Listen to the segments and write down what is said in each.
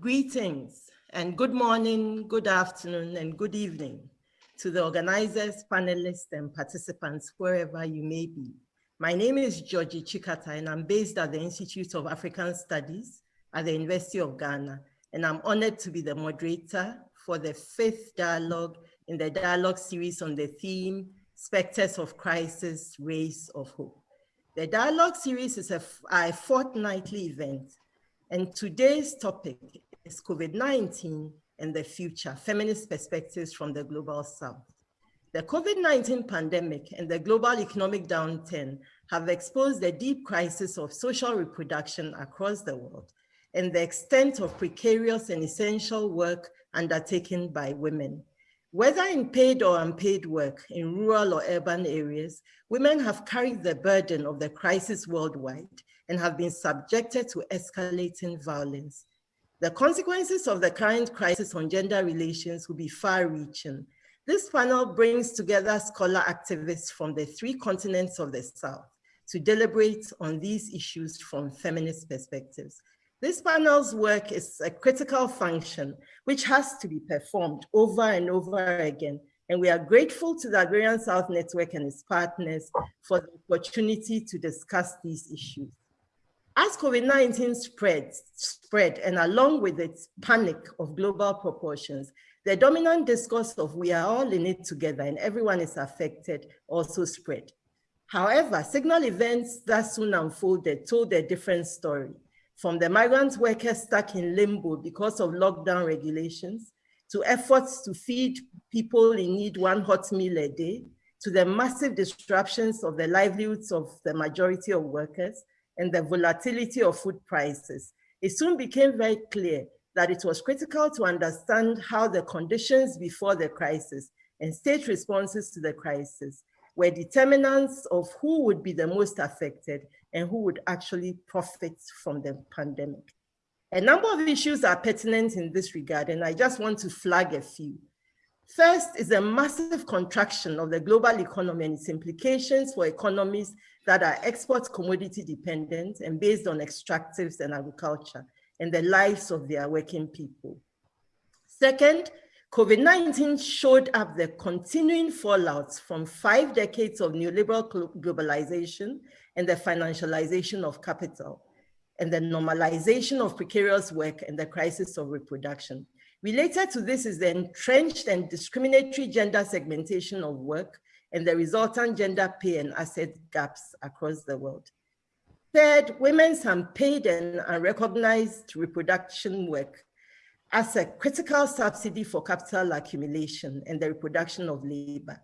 Greetings and good morning, good afternoon, and good evening to the organizers, panelists, and participants, wherever you may be. My name is Dzodzi Tsikata, and I'm based at the Institute of African Studies at the University of Ghana, and I'm honored to be the moderator for the fifth dialogue in the dialogue series on the theme, Spectres of Crisis, Rays of Hope. The dialogue series is a, a fortnightly event, and today's topic is COVID-19 and the future, feminist perspectives from the global south. The COVID-19 pandemic and the global economic downturn have exposed the deep crisis of social reproduction across the world and the extent of precarious and essential work undertaken by women. Whether in paid or unpaid work in rural or urban areas, women have carried the burden of the crisis worldwide and have been subjected to escalating violence. The consequences of the current crisis on gender relations will be far-reaching. This panel brings together scholar activists from the three continents of the South to deliberate on these issues from feminist perspectives. This panel's work is a critical function which has to be performed over and over again. And we are grateful to the Agrarian South Network and its partners for the opportunity to discuss these issues. As COVID-19 spread, spread, and along with its panic of global proportions, the dominant discourse of we are all in it together and everyone is affected also spread. However, signal events that soon unfolded told a different story from the migrant workers stuck in limbo because of lockdown regulations, to efforts to feed people in need one hot meal a day, to the massive disruptions of the livelihoods of the majority of workers and the volatility of food prices, it soon became very clear that it was critical to understand how the conditions before the crisis and state responses to the crisis were determinants of who would be the most affected and who would actually profit from the pandemic. A number of issues are pertinent in this regard, and I just want to flag a few. First is a massive contraction of the global economy and its implications for economies that are export commodity dependent and based on extractives and agriculture and the lives of their working people. Second, COVID-19 showed up the continuing fallouts from five decades of neoliberal globalization and the financialization of capital and the normalization of precarious work and the crisis of reproduction. Related to this is the entrenched and discriminatory gender segmentation of work and the resultant gender pay and asset gaps across the world. Third, women's unpaid and unrecognized reproduction work as a critical subsidy for capital accumulation and the reproduction of labor.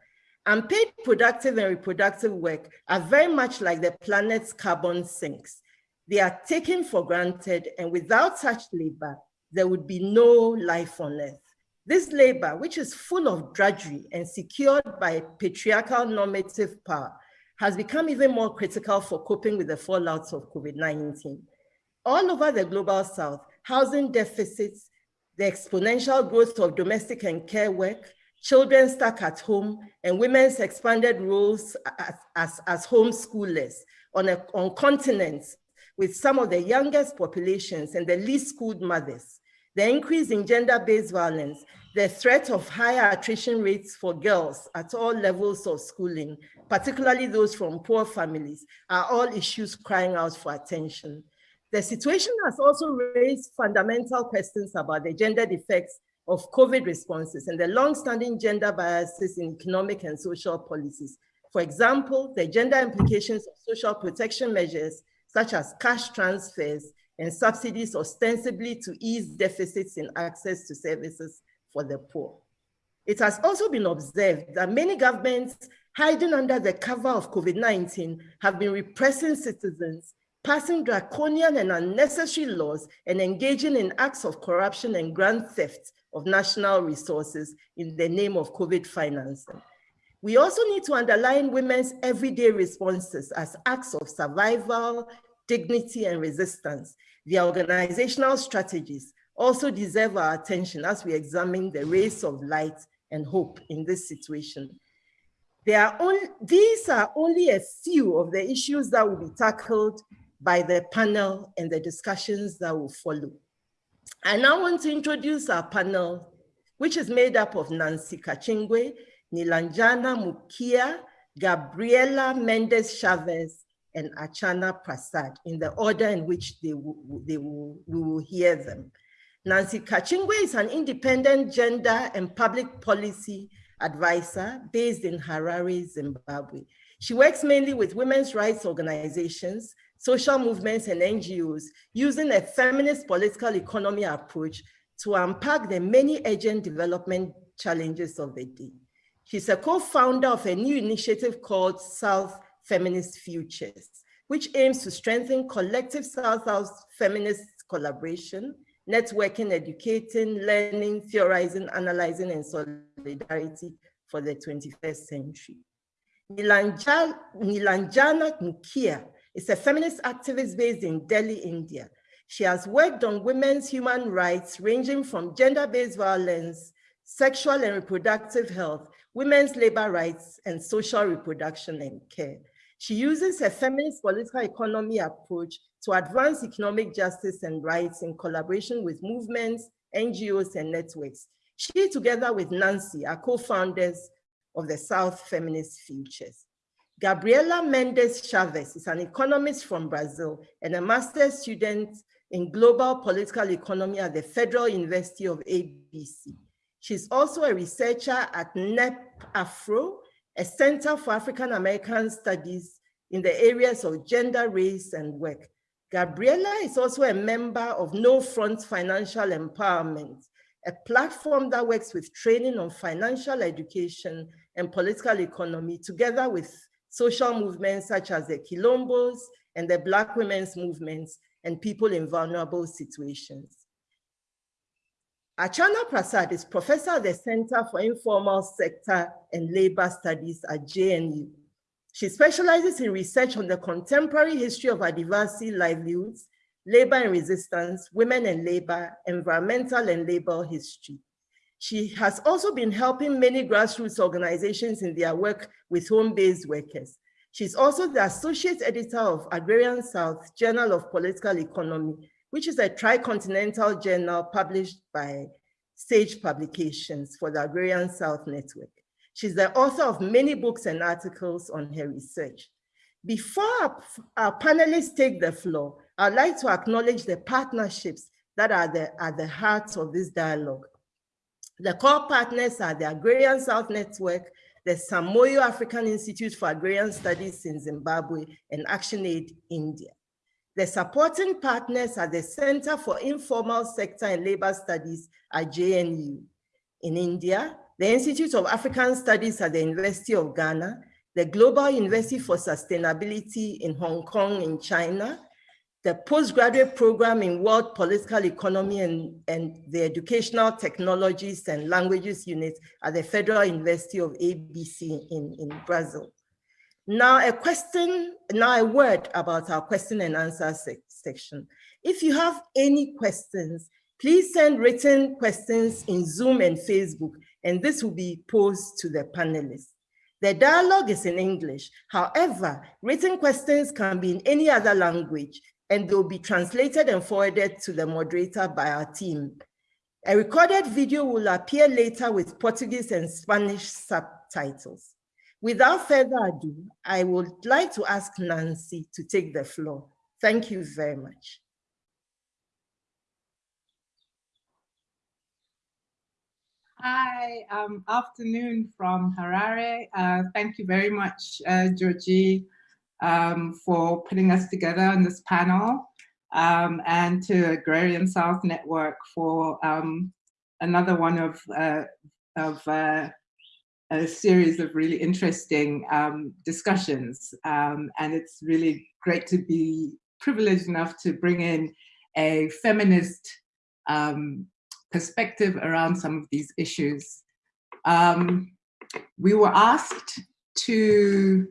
Unpaid productive and reproductive work are very much like the planet's carbon sinks. They are taken for granted and without such labor, there would be no life on earth. This labor, which is full of drudgery and secured by patriarchal normative power, has become even more critical for coping with the fallouts of COVID-19. All over the global south, housing deficits, the exponential growth of domestic and care work, children stuck at home, and women's expanded roles as, as, as homeschoolers on, a, on continents with some of the youngest populations and the least schooled mothers, the increase in gender-based violence, the threat of higher attrition rates for girls at all levels of schooling, particularly those from poor families, are all issues crying out for attention. The situation has also raised fundamental questions about the gendered effects of COVID responses and the long-standing gender biases in economic and social policies. For example, the gender implications of social protection measures such as cash transfers and subsidies ostensibly to ease deficits in access to services for the poor. It has also been observed that many governments hiding under the cover of COVID-19 have been repressing citizens passing draconian and unnecessary laws and engaging in acts of corruption and grand theft of national resources in the name of COVID financing. We also need to underline women's everyday responses as acts of survival, dignity, and resistance. The organizational strategies also deserve our attention as we examine the rays of light and hope in this situation. Are only, these are only a few of the issues that will be tackled by the panel and the discussions that will follow. I now want to introduce our panel, which is made up of Nancy Kachingwe, Nilanjana Mukia, Gabriela Mendez Chavez, and Archana Prasad in the order in which they they will, we will hear them. Nancy Kachingwe is an independent gender and public policy advisor based in Harare, Zimbabwe. She works mainly with women's rights organizations, social movements and NGOs using a feminist political economy approach to unpack the many urgent development challenges of the day. She's a co-founder of a new initiative called South Feminist Futures, which aims to strengthen collective South-South feminist collaboration, networking, educating, learning, theorizing, analyzing, and solidarity for the 21st century. Nilanjana Mukia is a feminist activist based in Delhi, India. She has worked on women's human rights ranging from gender-based violence, sexual and reproductive health, women's labor rights, and social reproduction and care. She uses a feminist political economy approach to advance economic justice and rights in collaboration with movements, NGOs, and networks. She, together with Nancy, are co-founders of the South Feminist Futures. Gabriela Mendes Chavez is an economist from Brazil and a master's student in global political economy at the Federal University of ABC. She's also a researcher at NEP Afro, a Center for African American Studies in the areas of gender, race, and work. Gabriela is also a member of No Front Financial Empowerment, a platform that works with training on financial education and political economy together with social movements such as the Quilombos and the Black women's movements and people in vulnerable situations. Archana Prasad is professor at the Center for Informal Sector and Labor Studies at JNU. She specializes in research on the contemporary history of Adivasi livelihoods, labor and resistance, women and labor, environmental and labor history. She has also been helping many grassroots organizations in their work with home-based workers. She's also the associate editor of Agrarian South Journal of Political Economy, which is a tricontinental journal published by Sage Publications for the Agrarian South Network. She's the author of many books and articles on her research. Before our, our panelists take the floor, I'd like to acknowledge the partnerships that are the, at the heart of this dialogue. The core partners are the Agrarian South Network, the Sam Moyo African Institute for Agrarian Studies in Zimbabwe, and ActionAid India. The supporting partners are the Center for Informal Sector and Labor Studies at JNU. In India, the Institute of African Studies at the University of Ghana, the Global University for Sustainability in Hong Kong in China, the postgraduate program in world political economy and, and the educational technologies and languages unit at the Federal University of ABC in, in Brazil. Now a question, now a word about our question and answer sec section. If you have any questions, please send written questions in Zoom and Facebook, and this will be posed to the panelists. The dialogue is in English. However, written questions can be in any other language and they'll be translated and forwarded to the moderator by our team. A recorded video will appear later with Portuguese and Spanish subtitles. Without further ado, I would like to ask Nancy to take the floor. Thank you very much. Hi, um, afternoon from Harare. Uh, thank you very much, uh, Dzodzi, um, for putting us together on this panel um, and to Agrarian South Network for um, another one of, uh, of uh, a series of really interesting um, discussions. Um, and it's really great to be privileged enough to bring in a feminist um, perspective around some of these issues. we were asked to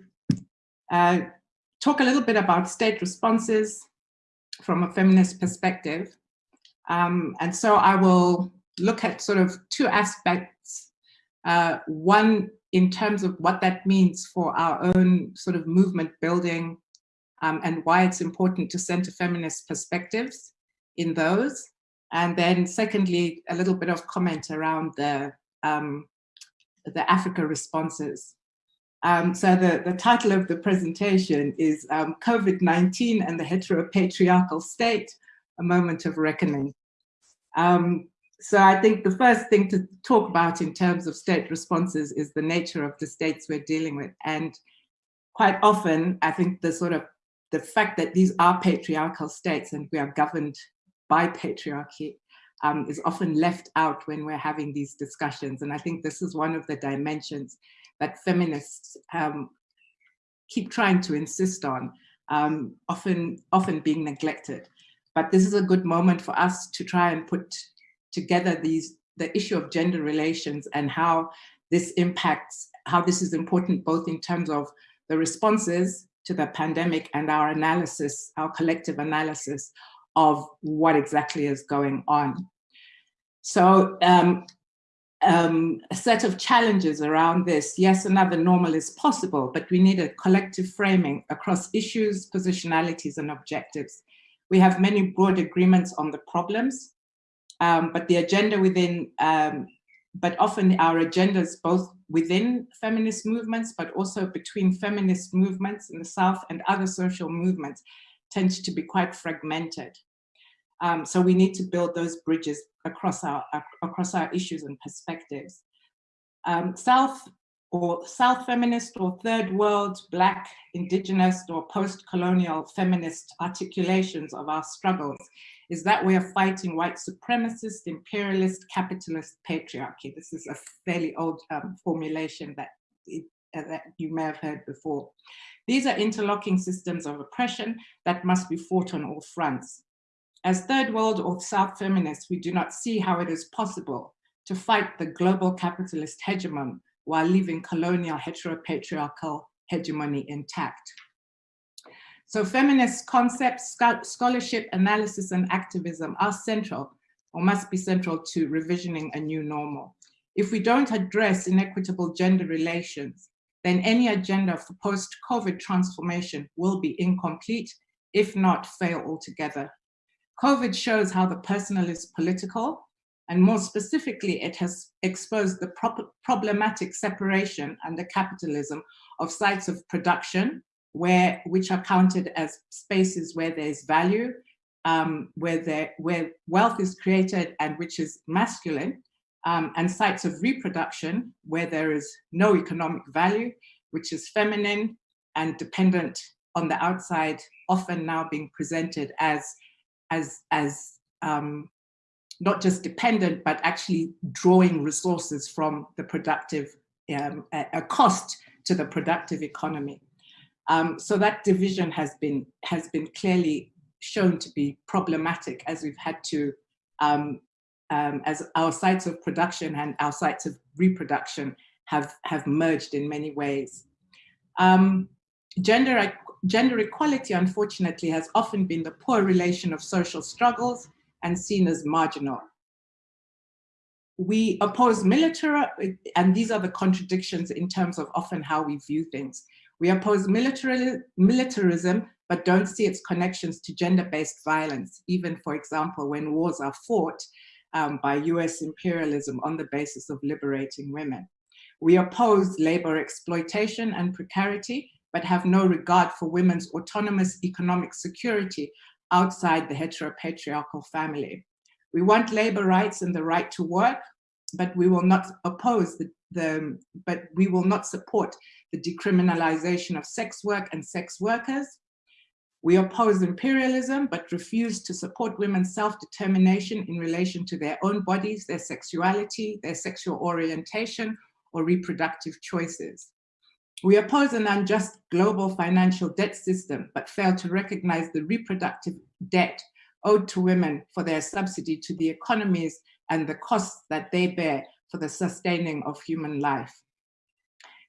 uh, talk a little bit about state responses from a feminist perspective. Um, and so I will look at sort of two aspects. Uh, one, in terms of what that means for our own sort of movement building um, and why it's important to center feminist perspectives in those. And then secondly, a little bit of comment around the, um, the Africa responses. Um, so the, the title of the presentation is um, COVID-19 and the heteropatriarchal state, a moment of reckoning. Um, so I think the first thing to talk about in terms of state responses is the nature of the states we're dealing with. And quite often, I think the sort of the fact that these are patriarchal states and we are governed by patriarchy um, is often left out when we're having these discussions. And I think this is one of the dimensions that feminists um, keep trying to insist on, um, often, often being neglected. But this is a good moment for us to try and put together these the issue of gender relations and how this impacts, how this is important both in terms of the responses to the pandemic and our analysis, our collective analysis of what exactly is going on. So um, um, a set of challenges around this. Yes, another normal is possible, but we need a collective framing across issues, positionalities, and objectives. We have many broad agreements on the problems, um, but the agenda within, um, but often our agendas both within feminist movements, but also between feminist movements in the South and other social movements tends to be quite fragmented. Um, so we need to build those bridges across our, across our issues and perspectives. Um, South or South feminist or third world, Black, indigenous or post-colonial feminist articulations of our struggles is that we are fighting white supremacist, imperialist, capitalist patriarchy. This is a fairly old um, formulation that, it, uh, that you may have heard before. These are interlocking systems of oppression that must be fought on all fronts. As third world or South feminists, we do not see how it is possible to fight the global capitalist hegemon while leaving colonial heteropatriarchal hegemony intact. So feminist concepts, scholarship, analysis, and activism are central or must be central to revisioning a new normal. If we don't address inequitable gender relations, then any agenda for post-COVID transformation will be incomplete, if not fail altogether. COVID shows how the personal is political, and more specifically, it has exposed the pro problematic separation and the capitalism of sites of production, where which are counted as spaces where there's value, um, where, there, where wealth is created and which is masculine, um, and sites of reproduction, where there is no economic value, which is feminine and dependent on the outside, often now being presented as as, as um, not just dependent, but actually drawing resources from the productive, um, a, a, cost to the productive economy. Um, so that division has been, has been clearly shown to be problematic as we've had to, um, um, as our sites of production and our sites of reproduction have, have merged in many ways. Um, gender Gender equality, unfortunately, has often been the poor relation of social struggles and seen as marginal. We oppose military, and these are the contradictions in terms of often how we view things. We oppose militarism, but don't see its connections to gender-based violence, even, for example, when wars are fought um, by US imperialism on the basis of liberating women. We oppose labor exploitation and precarity, but have no regard for women's autonomous economic security outside the heteropatriarchal family. We want labor rights and the right to work, but we will not oppose the, the but we will not support the decriminalization of sex work and sex workers. We oppose imperialism, but refuse to support women's self-determination in relation to their own bodies, their sexuality, their sexual orientation, or reproductive choices. We oppose an unjust global financial debt system, but fail to recognize the reproductive debt owed to women for their subsidy to the economies and the costs that they bear for the sustaining of human life.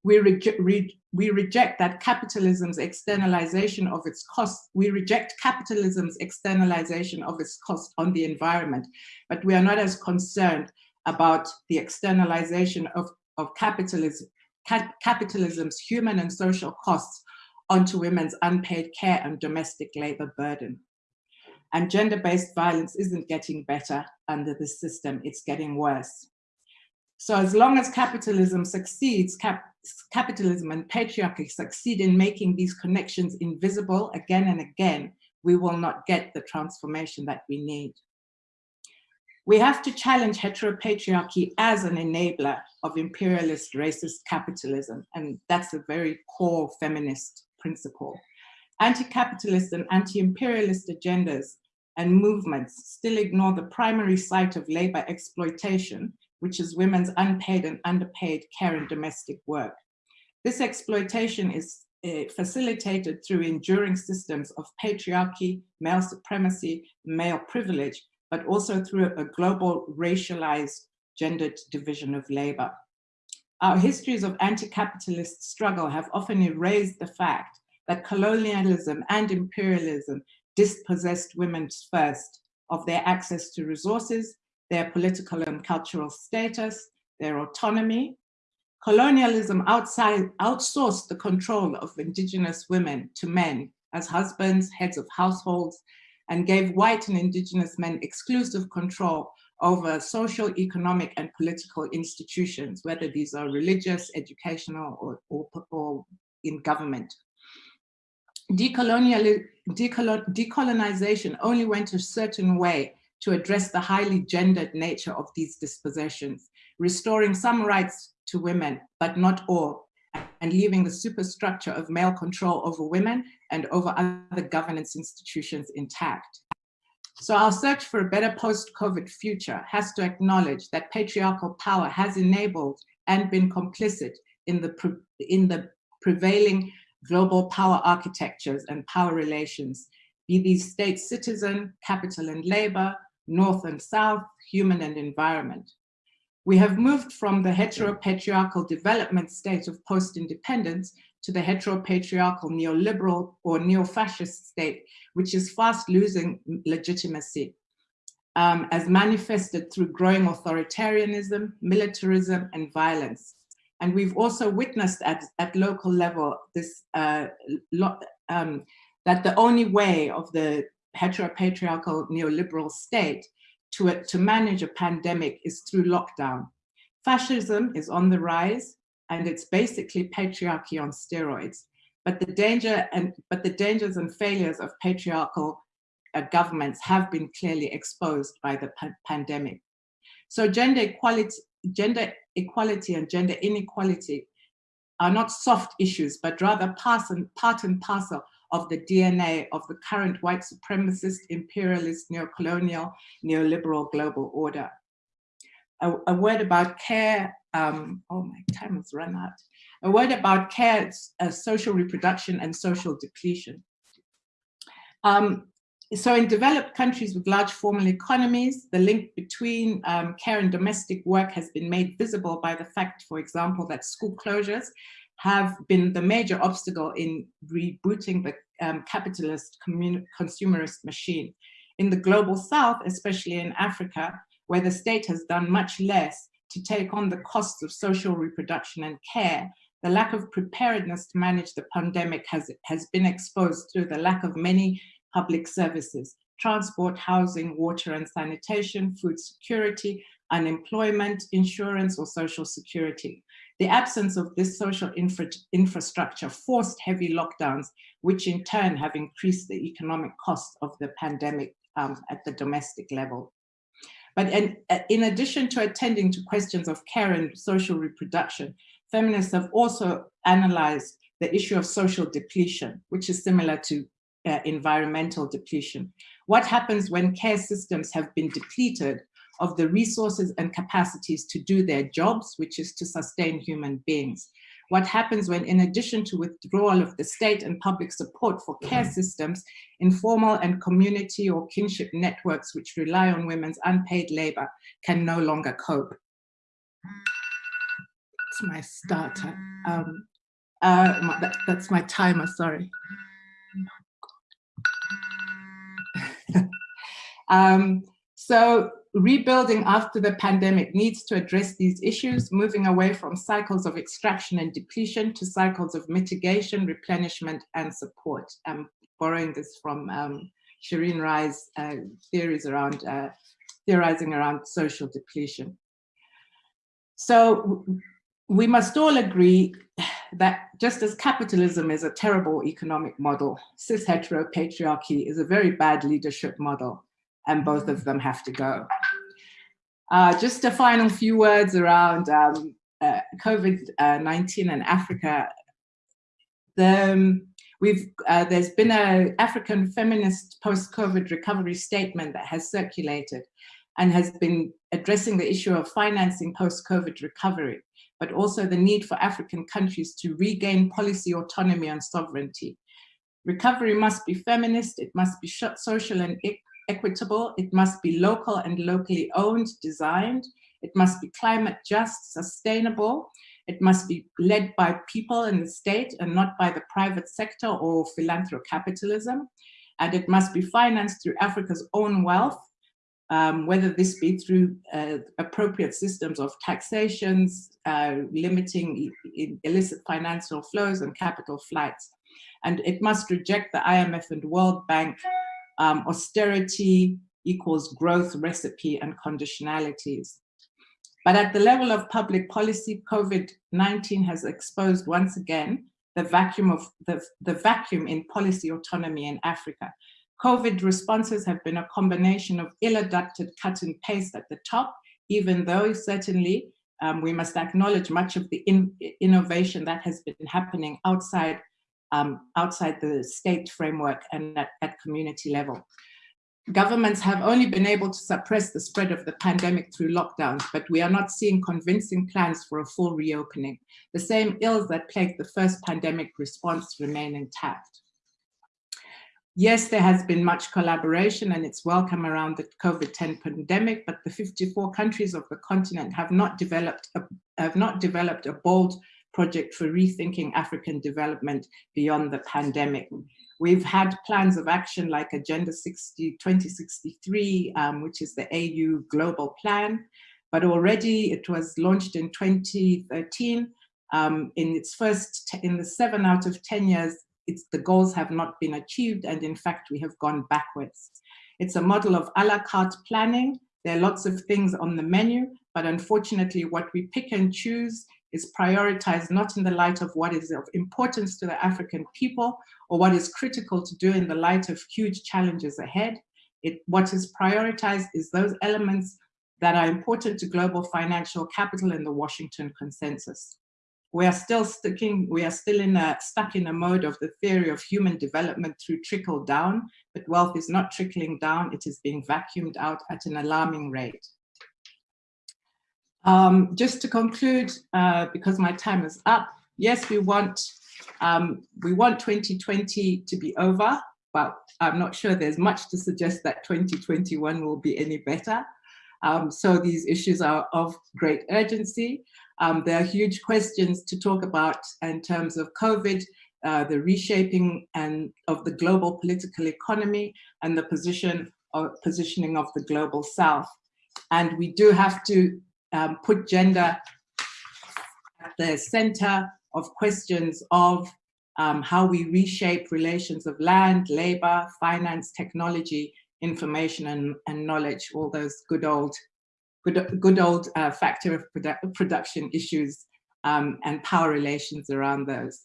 We, re we reject that capitalism's externalization of its costs. We reject capitalism's externalization of its cost on the environment, but we are not as concerned about the externalization of, of capitalism capitalism's human and social costs onto women's unpaid care and domestic labor burden. And gender-based violence isn't getting better under this system, it's getting worse. So as long as capitalism succeeds, cap capitalism and patriarchy succeed in making these connections invisible again and again, we will not get the transformation that we need. We have to challenge heteropatriarchy as an enabler of imperialist racist capitalism, and that's a very core feminist principle. Anti-capitalist and anti-imperialist agendas and movements still ignore the primary site of labor exploitation, which is women's unpaid and underpaid care and domestic work. This exploitation is uh, facilitated through enduring systems of patriarchy, male supremacy, male privilege, but also through a global racialized gendered division of labor. Our histories of anti-capitalist struggle have often erased the fact that colonialism and imperialism dispossessed women first of their access to resources, their political and cultural status, their autonomy. Colonialism outside, outsourced the control of indigenous women to men as husbands, heads of households, and gave white and indigenous men exclusive control over social, economic, and political institutions, whether these are religious, educational, or, or, or in government. Decolonial, decolonization only went a certain way to address the highly gendered nature of these dispossessions, restoring some rights to women, but not all, and leaving the superstructure of male control over women and over other governance institutions intact. So our search for a better post-COVID future has to acknowledge that patriarchal power has enabled and been complicit in the, in the prevailing global power architectures and power relations, be these state citizen, capital and labor, north and south, human and environment. We have moved from the heteropatriarchal development state of post-independence to the heteropatriarchal neoliberal or neo-fascist state, which is fast losing legitimacy um, as manifested through growing authoritarianism, militarism, and violence. And we've also witnessed at, at local level this uh, um, that the only way of the heteropatriarchal neoliberal state to, to manage a pandemic is through lockdown. Fascism is on the rise and it's basically patriarchy on steroids. But the danger and but the dangers and failures of patriarchal uh, governments have been clearly exposed by the pa pandemic. So gender equality, gender equality and gender inequality are not soft issues, but rather and, part and parcel of the DNA of the current white supremacist, imperialist, neocolonial, neoliberal global order. A, a word about care, um, oh my time has run out. A word about care, uh, social reproduction and social depletion. Um, so in developed countries with large formal economies, the link between um, care and domestic work has been made visible by the fact, for example, that school closures have been the major obstacle in rebooting the um, capitalist consumerist machine. In the global south, especially in Africa, where the state has done much less to take on the costs of social reproduction and care, the lack of preparedness to manage the pandemic has, has been exposed through the lack of many public services, transport, housing, water and sanitation, food security, unemployment, insurance or social security. The absence of this social infra infrastructure forced heavy lockdowns, which in turn have increased the economic cost of the pandemic um, at the domestic level. But in, in addition to attending to questions of care and social reproduction, feminists have also analyzed the issue of social depletion, which is similar to uh, environmental depletion. What happens when care systems have been depleted of the resources and capacities to do their jobs, which is to sustain human beings. What happens when, in addition to withdrawal of the state and public support for care mm-hmm. systems, informal and community or kinship networks which rely on women's unpaid labor can no longer cope? It's my starter. Um, uh, that, that's my timer, sorry. um, so rebuilding after the pandemic needs to address these issues, moving away from cycles of extraction and depletion to cycles of mitigation, replenishment, and support. I'm borrowing this from um, Shirin Rai's uh, theories around, uh, theorizing around social depletion. So we must all agree that just as capitalism is a terrible economic model, cis hetero patriarchy is a very bad leadership model, and both of them have to go. Uh, just a final few words around um, uh, COVID-19 and Africa. The, um, we've, uh, there's been an African feminist post-COVID recovery statement that has circulated and has been addressing the issue of financing post-COVID recovery but also the need for African countries to regain policy autonomy and sovereignty. Recovery must be feminist, it must be social and equitable, it must be local and locally owned, designed, it must be climate just, sustainable, it must be led by people in the state and not by the private sector or philanthrocapitalism, and it must be financed through Africa's own wealth um, whether this be through uh, appropriate systems of taxations, uh, limiting illicit financial flows and capital flights. And it must reject the IMF and World Bank um, austerity equals growth recipe and conditionalities. But at the level of public policy, COVID-19 has exposed once again the vacuum of the, the vacuum in policy autonomy in Africa, COVID responses have been a combination of ill-adapted cut and paste at the top, even though certainly um, we must acknowledge much of the in innovation that has been happening outside, um, outside the state framework and at, at community level. Governments have only been able to suppress the spread of the pandemic through lockdowns, but we are not seeing convincing plans for a full reopening. The same ills that plagued the first pandemic response remain intact. Yes, there has been much collaboration and it's welcome around the COVID-10 pandemic, but the 54 countries of the continent have not developed a, have not developed a bold project for rethinking African development beyond the pandemic. We've had plans of action like Agenda 60, 2063, um, which is the AU Global Plan, but already it was launched in 2013. Um, in its first, in the seven out of 10 years, the goals have not been achieved and in fact we have gone backwards. It's a model of a la carte planning. There are lots of things on the menu, but unfortunately what we pick and choose is prioritized not in the light of what is of importance to the African people or what is critical to do in the light of huge challenges ahead. It, what is prioritized is those elements that are important to global financial capital and the Washington consensus we are still sticking, we are still in a, stuck in a mode of the theory of human development through trickle down, but wealth is not trickling down, it is being vacuumed out at an alarming rate. Um, just to conclude, uh, because my time is up, yes, we want, um, we want 2020 to be over, but I'm not sure there's much to suggest that 2021 will be any better. Um, so these issues are of great urgency. Um, there are huge questions to talk about in terms of COVID, uh, the reshaping and of the global political economy and the position or positioning of the global south. And we do have to um, put gender at the center of questions of um, how we reshape relations of land, labor, finance, technology, information and, and knowledge, all those good old good, good old uh, factor of produ production issues um, and power relations around those.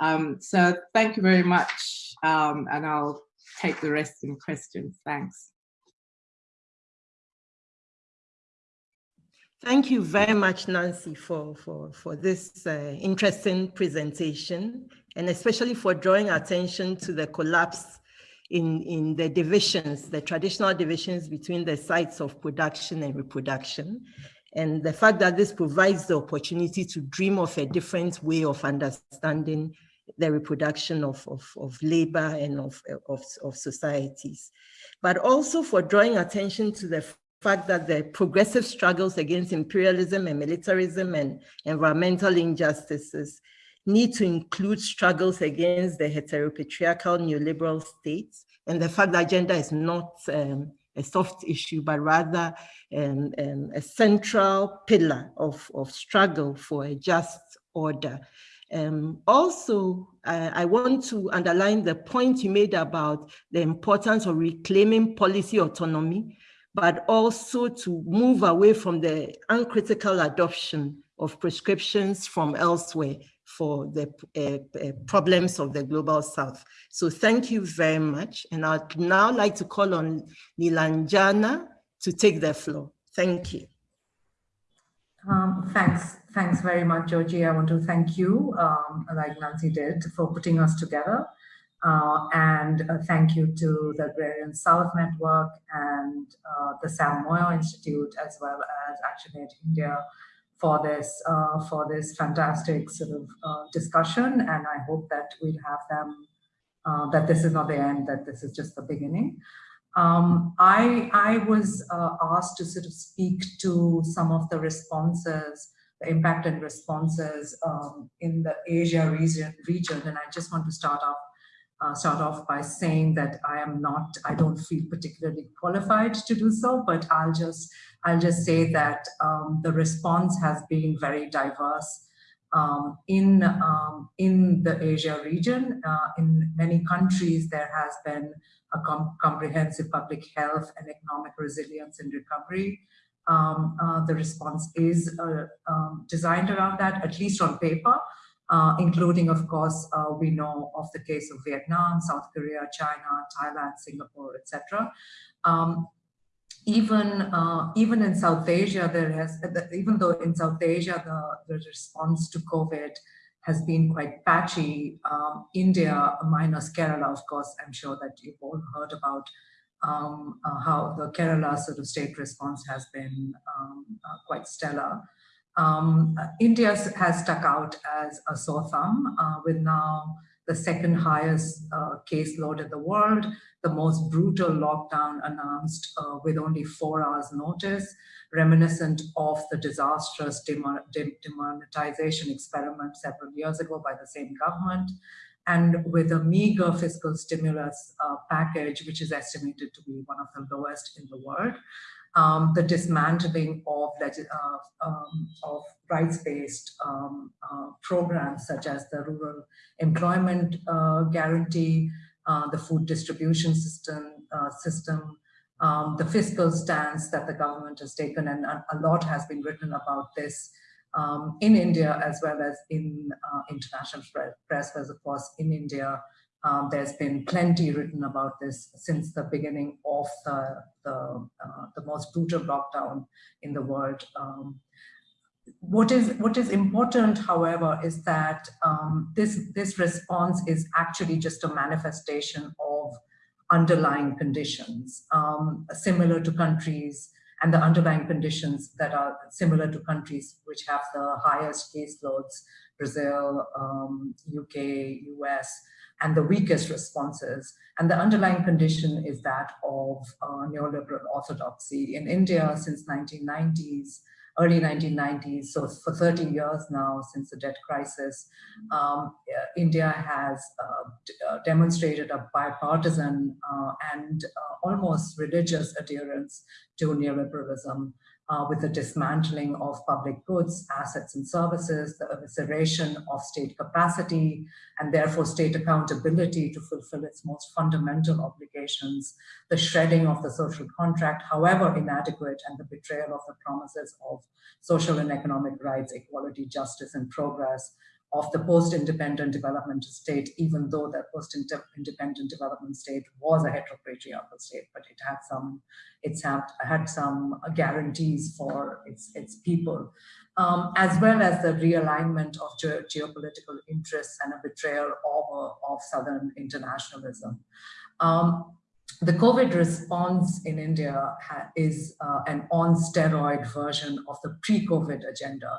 Um, so thank you very much, um, and I'll take the rest in questions. Thanks. Thank you very much, Nancy, for, for, for this uh, interesting presentation, and especially for drawing attention to the collapse in, in the divisions, the traditional divisions between the sites of production and reproduction. And the fact that this provides the opportunity to dream of a different way of understanding the reproduction of, of, of labor and of, of, of societies. But also for drawing attention to the fact that the progressive struggles against imperialism and militarism and environmental injustices need to include struggles against the heteropatriarchal neoliberal states and the fact that gender is not um, a soft issue, but rather um, um, a central pillar of, of struggle for a just order. Um, also, uh, I want to underline the point you made about the importance of reclaiming policy autonomy, but also to move away from the uncritical adoption of prescriptions from elsewhere for the uh, uh, problems of the global south. So thank you very much. And I'd now like to call on Nilanjana to take the floor. Thank you. Um, thanks. Thanks very much, Dzodzi. I want to thank you, um, like Nancy did, for putting us together. Uh, and uh, thank you to the Agrarian South Network and uh, the Sam Moyo Institute, as well as ActionAid India for this uh, for this fantastic sort of uh, discussion. And I hope that we'll have them, uh, that this is not the end, that this is just the beginning. Um, I, I was asked to sort of speak to some of the responses the impact and responses um, in the Asia region, region. And I just want to start off uh, start off by saying that I am not, I don't feel particularly qualified to do so, but I'll just, I'll just say that um, the response has been very diverse um, in, um, in the Asia region. Uh, in many countries, there has been a com comprehensive public health and economic resilience and recovery. Um, uh, the response is uh, um, designed around that, at least on paper uh, including, of course, uh, we know of the case of Vietnam, South Korea, China, Thailand, Singapore, etc. Um, even uh, even in South Asia, there has even though in South Asia the, the response to COVID has been quite patchy. Um, India, minus Kerala, of course, I'm sure that you've all heard about um, uh, how the Kerala sort of state response has been um, uh, quite stellar. Um, India has stuck out as a sore thumb uh, with now the second highest uh, caseload in the world, the most brutal lockdown announced uh, with only four hours notice, reminiscent of the disastrous demonetization experiment several years ago by the same government, and with a meager fiscal stimulus uh, package, which is estimated to be one of the lowest in the world um, the dismantling of, uh, um, of rights-based um, uh, programs such as the Rural Employment uh, Guarantee, uh, the food distribution system, uh, system um, the fiscal stance that the government has taken, and a lot has been written about this um, in India as well as in uh, international press, as of course in India, um, there's been plenty written about this since the beginning of the, the, uh, the most brutal lockdown in the world. Um, what is what is important, however, is that um, this this response is actually just a manifestation of underlying conditions um, similar to countries and the underlying conditions that are similar to countries which have the highest caseloads, Brazil, UK, um, US, and the weakest responses. And the underlying condition is that of uh, neoliberal orthodoxy. In India, since 1990s, early 1990s, so for 30 years now since the debt crisis, um, uh, India has uh, uh, demonstrated a bipartisan uh, and uh, almost religious adherence to neoliberalism uh, with the dismantling of public goods, assets and services, the evisceration of state capacity, and therefore state accountability to fulfill its most fundamental obligations, the shredding of the social contract, however inadequate, and the betrayal of the promises of social and economic rights, equality, justice, and progress, of the post-independent development state, even though that post-independent development state was a heteropatriarchal state, but it had some, it's had, had some guarantees for its, its people, um, as well as the realignment of ge geopolitical interests and a betrayal of, of Southern internationalism. Um, the COVID response in India is uh, an on steroid version of the pre-COVID agenda,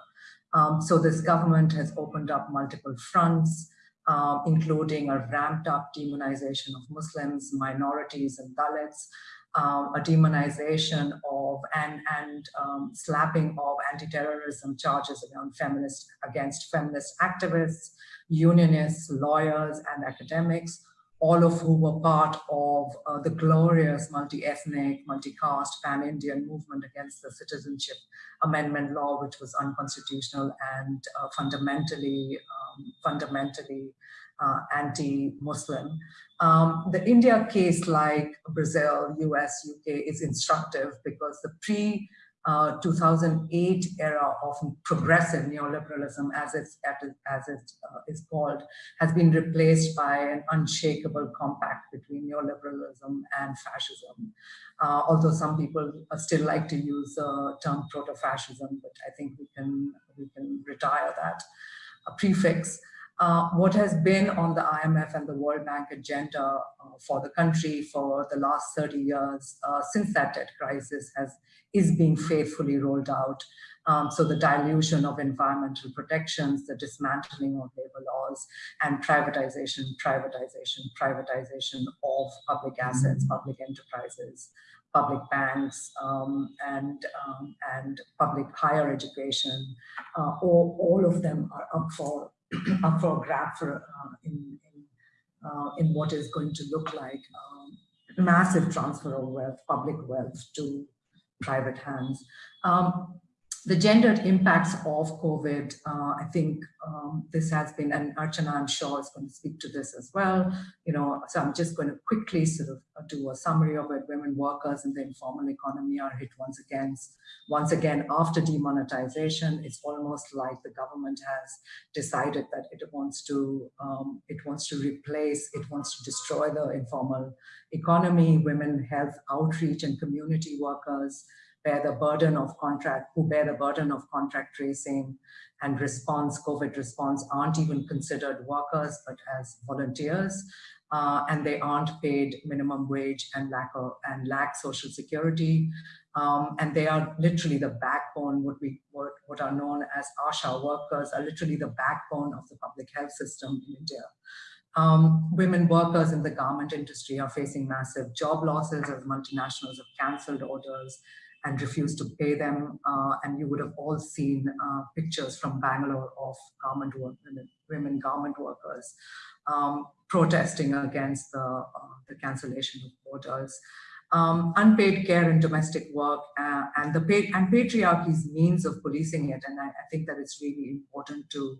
um, so this government has opened up multiple fronts, uh, including a ramped up demonization of Muslims, minorities and Dalits, um, a demonization of and, and um, slapping of anti-terrorism charges around feminist, against feminist activists, unionists, lawyers, and academics, all of who were part of uh, the glorious multi-ethnic, multi-caste, pan-Indian movement against the Citizenship Amendment Law, which was unconstitutional and uh, fundamentally, um, fundamentally uh, anti-Muslim. Um, the India case, like Brazil, US, UK, is instructive because the pre uh, 2008 era of progressive neoliberalism, as it's as it uh, is called, has been replaced by an unshakable compact between neoliberalism and fascism. Uh, although some people still like to use the term proto-fascism, but I think we can we can retire that prefix. Uh, what has been on the IMF and the World Bank agenda uh, for the country for the last 30 years uh, since that debt crisis has is being faithfully rolled out. Um, so the dilution of environmental protections, the dismantling of labor laws, and privatization, privatization, privatization of public assets, public enterprises, public banks, um, and, um, and public higher education, uh, all, all of them are up for for a grab for in in, uh, in what is going to look like um, massive transfer of wealth, public wealth to private hands. Um, the gendered impacts of COVID, uh, I think um, this has been, and Archana, I'm sure, is going to speak to this as well. You know, so I'm just going to quickly sort of uh, do a summary of it. Women workers in the informal economy are hit once again. Once again, after demonetization, it's almost like the government has decided that it wants to, um, it wants to replace, it wants to destroy the informal economy, women health outreach and community workers, bear the burden of contract, who bear the burden of contract tracing and response, COVID response, aren't even considered workers, but as volunteers. Uh, and they aren't paid minimum wage and lack of, and lack social security. Um, and they are literally the backbone, what we what, what are known as ASHA workers are literally the backbone of the public health system in India. Um, women workers in the garment industry are facing massive job losses as multinationals have cancelled orders and refused to pay them. Uh, and you would have all seen uh, pictures from Bangalore of garment work, women, garment workers um, protesting against the, uh, the cancellation of orders. Um, unpaid care and domestic work uh, and the and patriarchy's means of policing it. And I, I think that it's really important to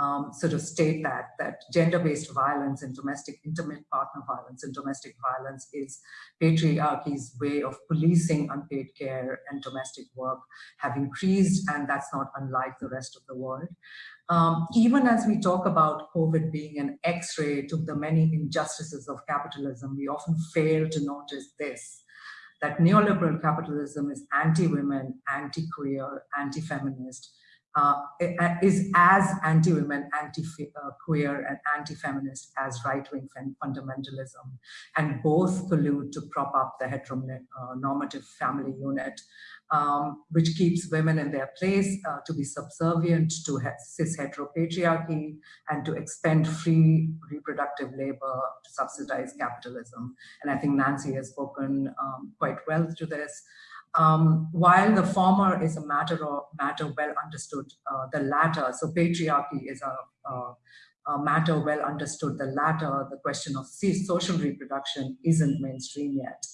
um, sort of state that, that gender-based violence and domestic intimate partner violence and domestic violence is patriarchy's way of policing unpaid care and domestic work have increased and that's not unlike the rest of the world. Um, even as we talk about COVID being an x-ray to the many injustices of capitalism, we often fail to notice this, that neoliberal capitalism is anti-women, anti-queer, anti-feminist, uh, is as anti-women, anti-queer, and anti-feminist as right-wing fundamentalism, and both collude to prop up the heteronormative family unit, um, which keeps women in their place uh, to be subservient to cis heteropatriarchy and to expend free reproductive labor to subsidize capitalism. And I think Nancy has spoken um, quite well to this. Um, while the former is a matter of matter well understood, uh, the latter, so patriarchy is a, a, a, matter well understood, the latter, the question of social reproduction isn't mainstream yet.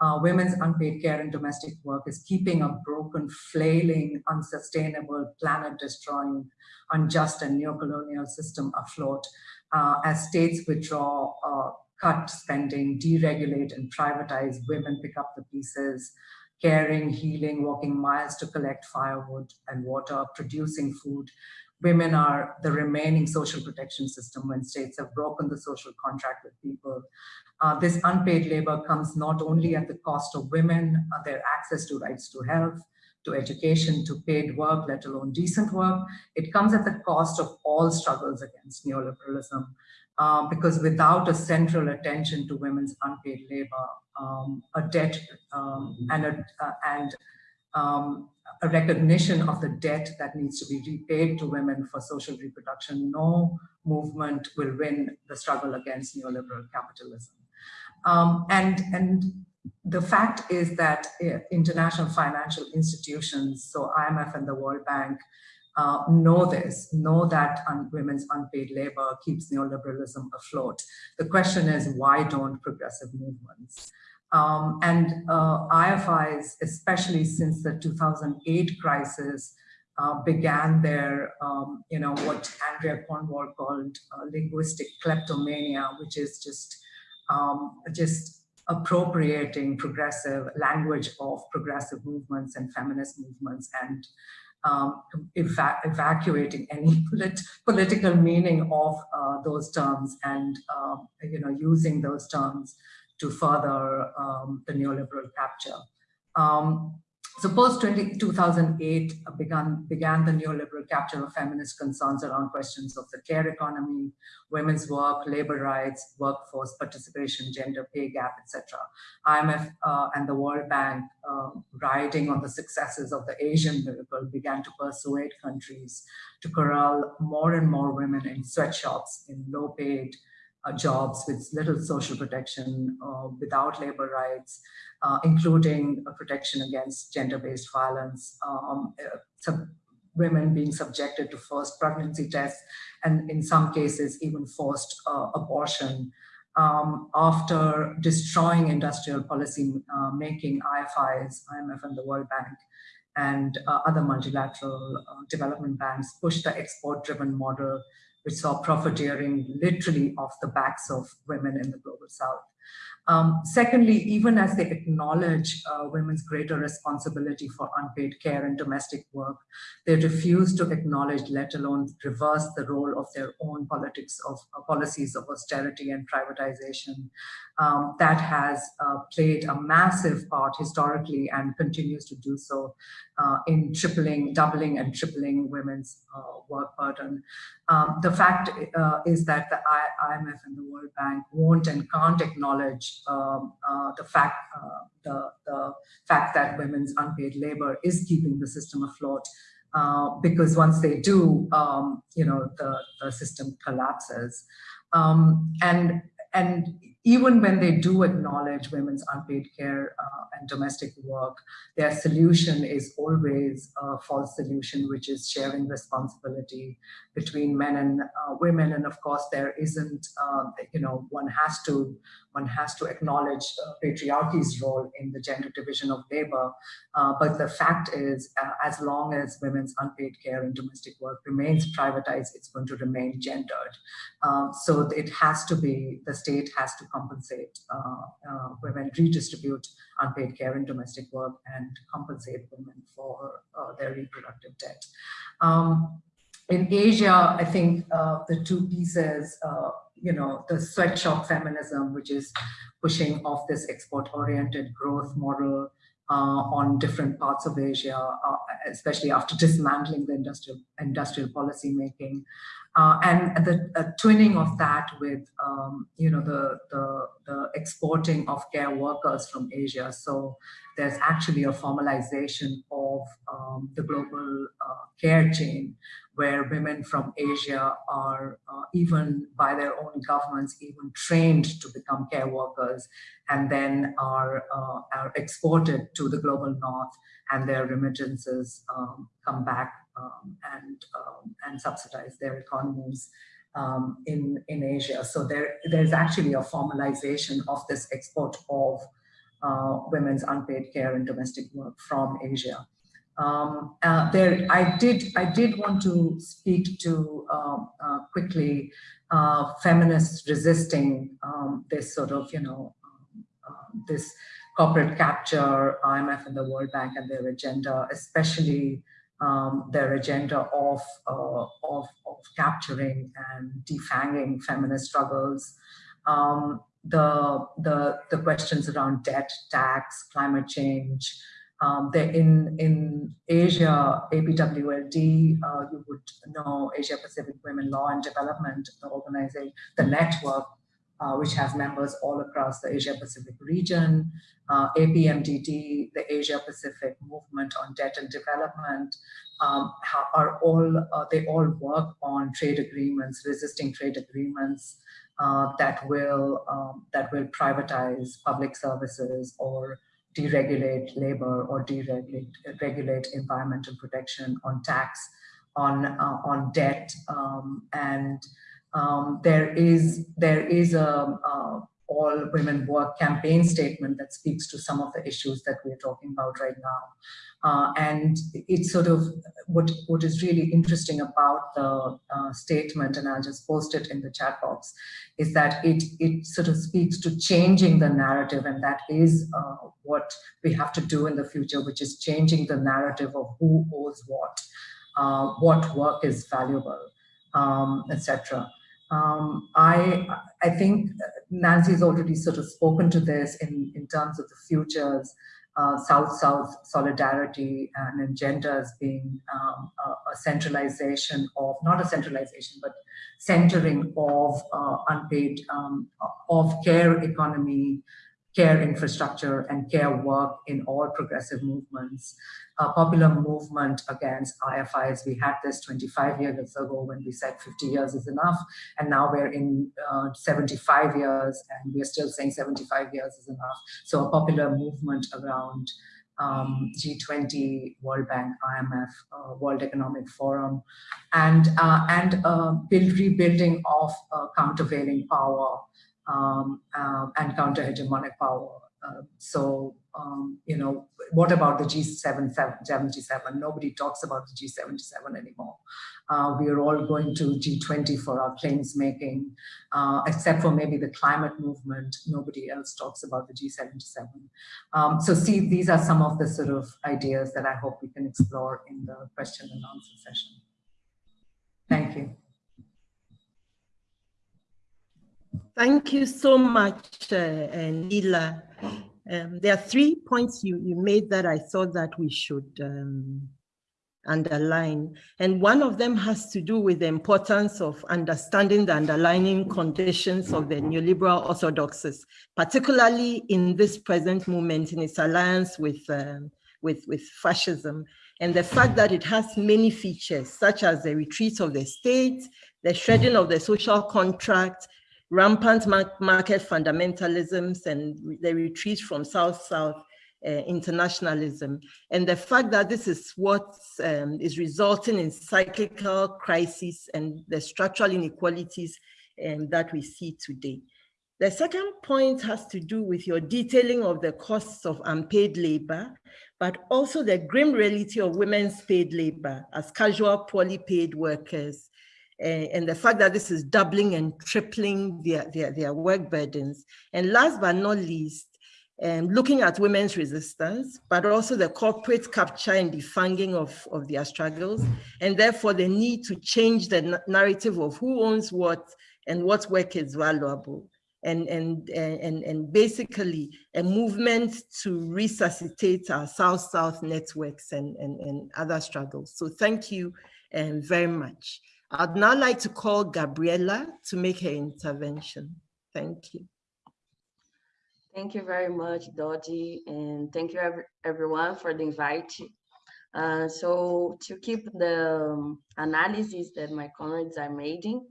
Uh, women's unpaid care and domestic work is keeping a broken, flailing, unsustainable, planet-destroying, unjust and neocolonial system afloat uh, as states withdraw, uh, cut spending, deregulate and privatize, women pick up the pieces, caring, healing, walking miles to collect firewood and water, producing food. Women are the remaining social protection system when states have broken the social contract with people. Uh, this unpaid labor comes not only at the cost of women, uh, their access to rights to health, to education, to paid work, let alone decent work. It comes at the cost of all struggles against neoliberalism. Um, because without a central attention to women's unpaid labor, um, a debt um, and, a, uh, and um, a recognition of the debt that needs to be repaid to women for social reproduction, no movement will win the struggle against neoliberal capitalism. Um, and, and the fact is that uh, international financial institutions, so IMF and the World Bank, uh, know this, know that un women's unpaid labor keeps neoliberalism afloat. The question is, why don't progressive movements? Um, and uh, IFIs, especially since the 2008 crisis, uh, began their, um, you know, what Andrea Cornwall called uh, linguistic kleptomania, which is just, um, just appropriating progressive language of progressive movements and feminist movements and um, eva evacuating any polit political meaning of uh, those terms and, uh, you know, using those terms to further um, the neoliberal capture. Um, so post 2008 uh, began, began the neoliberal capture of feminist concerns around questions of the care economy, women's work, labor rights, workforce participation, gender pay gap, etc. IMF uh, and the World Bank, uh, riding on the successes of the Asian miracle, began to persuade countries to corral more and more women in sweatshops, in low paid, uh, jobs with little social protection, uh, without labor rights, uh, including protection against gender-based violence, um, women being subjected to forced pregnancy tests, and in some cases even forced abortion. Um, after destroying industrial policy uh, making, IFIs, IMF and the World Bank, and uh, other multilateral uh, development banks push the export-driven model which saw profiteering literally off the backs of women in the global south. Um, secondly, even as they acknowledge uh, women's greater responsibility for unpaid care and domestic work, they refuse to acknowledge, let alone reverse the role of their own politics of uh, policies of austerity and privatization um, that has uh, played a massive part historically and continues to do so uh, in tripling, doubling and tripling women's uh, work burden. Um, the fact uh, is that the IMF and the World Bank won't and can't acknowledge um, uh, the fact uh, the, the fact that women's unpaid labor is keeping the system afloat. because once they do, um, you know, the, the system collapses. Um, and and even when they do acknowledge women's unpaid care uh, and domestic work, their solution is always a false solution, which is sharing responsibility between men and uh, women. And of course, there isn't, uh, you know, one has to one has to acknowledge uh, patriarchy's role in the gender division of labor. Uh, but the fact is, uh, as long as women's unpaid care and domestic work remains privatized, it's going to remain gendered. Um, so it has to be, the state has to compensate uh, uh, women, redistribute unpaid care and domestic work and compensate women for uh, their reproductive debt. Um, in Asia, I think uh, the two pieces, uh, you know, the sweatshop feminism, which is pushing off this export-oriented growth model uh, on different parts of Asia, especially after dismantling the industrial industrial policy making, uh, and the twinning of that with um, you know the, the, the exporting of care workers from Asia. So there's actually a formalization of um, the global uh, care chain where women from Asia are uh, even by their own governments even trained to become care workers and then are, uh, are exported to the global north and their remittances um, come back and, um, and subsidize their economies um, in, in Asia. So there, there's actually a formalization of this export of uh, women's unpaid care and domestic work from Asia. Um, uh, there, I did, I did want to speak to um, uh, quickly uh, feminists resisting um, this sort of, you know, um, um, this corporate capture, IMF and the World Bank and their agenda, especially um, their agenda of, uh, of, of capturing and defanging feminist struggles. Um, the, the, the questions around debt, tax, climate change. Um, in, in Asia, APWLD, uh, you would know Asia Pacific Women Law and Development, the organization, the network, uh, which has members all across the Asia Pacific region, uh, APMDD, the Asia Pacific Movement on Debt and Development, um, are all, uh, they all work on trade agreements, resisting trade agreements, uh, that will um, that will privatize public services or deregulate labor or deregulate regulate environmental protection on tax on uh, on debt, um, and um, there is there is a, a all women work campaign statement that speaks to some of the issues that we're talking about right now. Uh, and it's sort of what, what is really interesting about the uh, statement, and I'll just post it in the chat box, is that it, it sort of speaks to changing the narrative, and that is uh, what we have to do in the future, which is changing the narrative of who owes what, uh, what work is valuable, um, etc. Um, I I think Nancy's already sort of spoken to this in, in terms of the futures, uh, South-South solidarity and gender as being um, a, a, centralization of, not a centralization, but centering of uh, unpaid, um, of care economy, care infrastructure and care work in all progressive movements. A popular movement against IFIs, we had this 25 years ago when we said 50 years is enough, and now we're in uh, 75 years and we're still saying 75 years is enough. So a popular movement around um, G20, World Bank, IMF, uh, World Economic Forum, and uh, and build, rebuilding of uh, countervailing power um, um, and counter-hegemonic power. Uh, so, um, you know, what about the G77? Nobody talks about the G77 anymore. Uh, we are all going to G20 for our claims making, uh, except for maybe the climate movement. Nobody else talks about the G77. Um, so see, these are some of the sort of ideas that I hope we can explore in the question and answer session. Thank you. Thank you so much, uh, uh, Nila. Um, there are three points you, you made that I thought that we should um, underline. And one of them has to do with the importance of understanding the underlying conditions of the neoliberal orthodoxies, particularly in this present moment in its alliance with, um, with, with fascism. And the fact that it has many features, such as the retreat of the state, the shredding of the social contract, rampant market fundamentalisms and the retreat from South-South uh, internationalism, and the fact that this is what um, is resulting in cyclical crises and the structural inequalities um, that we see today. The second point has to do with your detailing of the costs of unpaid labor, but also the grim reality of women's paid labor as casual, poorly paid workers and the fact that this is doubling and tripling their, their, their work burdens. And last but not least, um, looking at women's resistance, but also the corporate capture and defanging of, of their struggles, and therefore the need to change the narrative of who owns what and what work is valuable. And, and, and, and basically a movement to resuscitate our South-South networks and, and, and other struggles. So thank you um, very much. I'd now like to call Gabriela to make her intervention. Thank you. Thank you very much, Dzodzi, and thank you every, everyone for the invite. Uh, so to keep the um, analysis that my comrades are making,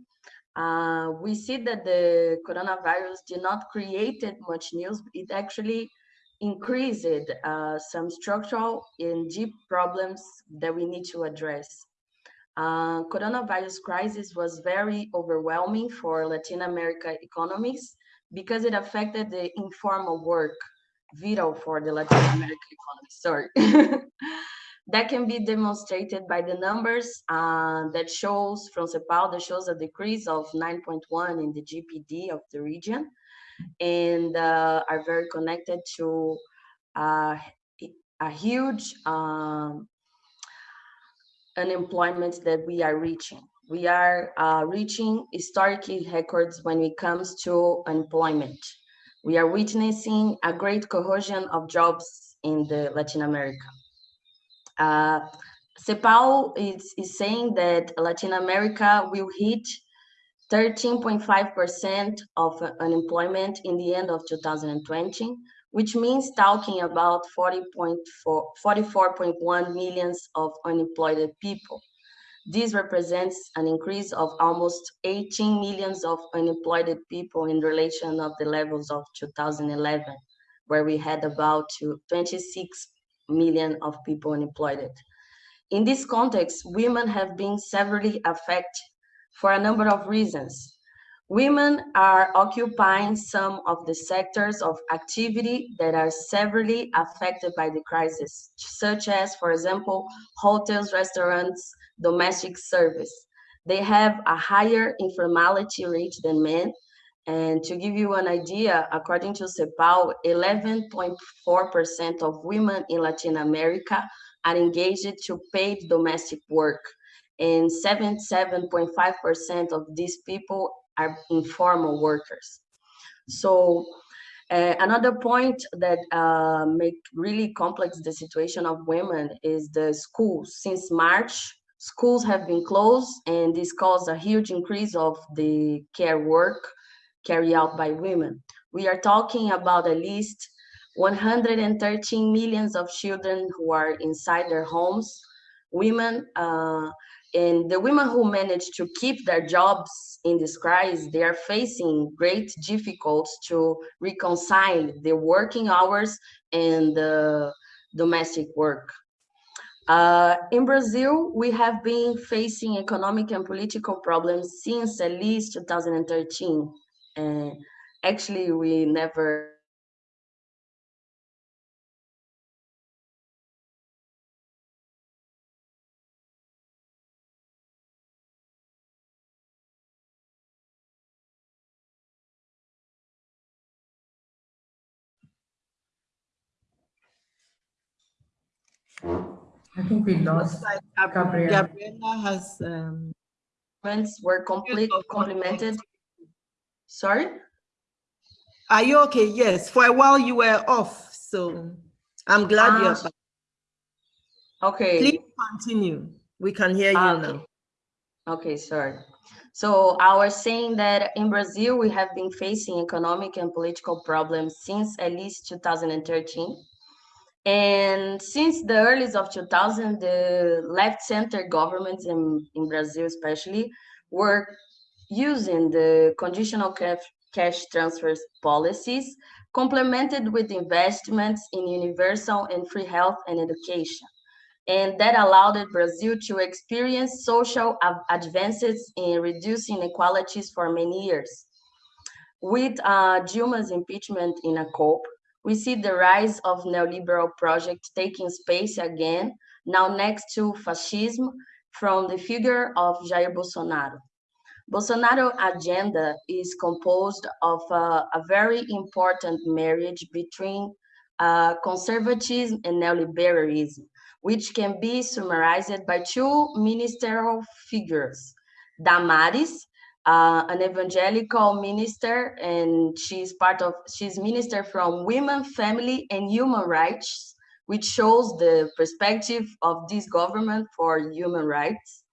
uh, we see that the coronavirus did not create much news. It actually increased uh, some structural and deep problems that we need to address. Uh, coronavirus crisis was very overwhelming for Latin America economies because it affected the informal work, vital for the Latin American economy, sorry. that can be demonstrated by the numbers uh, that shows from CEPAL that shows a decrease of 9.1 in the GPD of the region and uh, are very connected to uh, a huge um, unemployment that we are reaching. We are uh, reaching historical records when it comes to unemployment. We are witnessing a great cohesion of jobs in the Latin America. Uh, CEPAL is, is saying that Latin America will hit 13.5% of unemployment in the end of 2020, which means talking about 44.1 millions of unemployed people. This represents an increase of almost 18 millions of unemployed people in relation of the levels of 2011, where we had about 26 million of people unemployed. In this context, women have been severely affected for a number of reasons. Women are occupying some of the sectors of activity that are severely affected by the crisis, such as, for example, hotels, restaurants, domestic service. They have a higher informality rate than men. And to give you an idea, according to CEPAL, 11.4% of women in Latin America are engaged to paid domestic work. And 77.5% of these people are informal workers. So uh, another point that uh, make really complex the situation of women is the schools. Since March, schools have been closed and this caused a huge increase of the care work carried out by women. We are talking about at least 113 millions of children who are inside their homes, women, uh, and the women who manage to keep their jobs in this crisis, they are facing great difficulties to reconcile the working hours and the domestic work. Uh, in Brazil, we have been facing economic and political problems since at least 2013. And actually, we never I think we lost like Gabriela. Gabriela has, um, Comments were complete, of complemented. Sorry? are you okay? Yes, for a while you were off, so I'm glad you're Ah, back. Okay. Please continue. We can hear you Ah, now. okay. Okay, sorry. So I was saying that in Brazil, we have been facing economic and political problems since at least 2013. And since the early of 2000, the left-center governments in, in Brazil especially were using the conditional cash, cash transfers policies complemented with investments in universal and free health and education. And that allowed Brazil to experience social advances in reducing inequalities for many years. With uh, Dilma's impeachment in a COP, we see the rise of neoliberal projects taking space again, now next to fascism from the figure of Jair Bolsonaro. Bolsonaro agenda is composed of a very important marriage between uh, conservatism and neoliberalism, which can be summarized by two ministerial figures. Damares, uh, an evangelical minister, and she's part of, she's minister from Women, Family, and Human Rights, which shows the perspective of this government for human rights.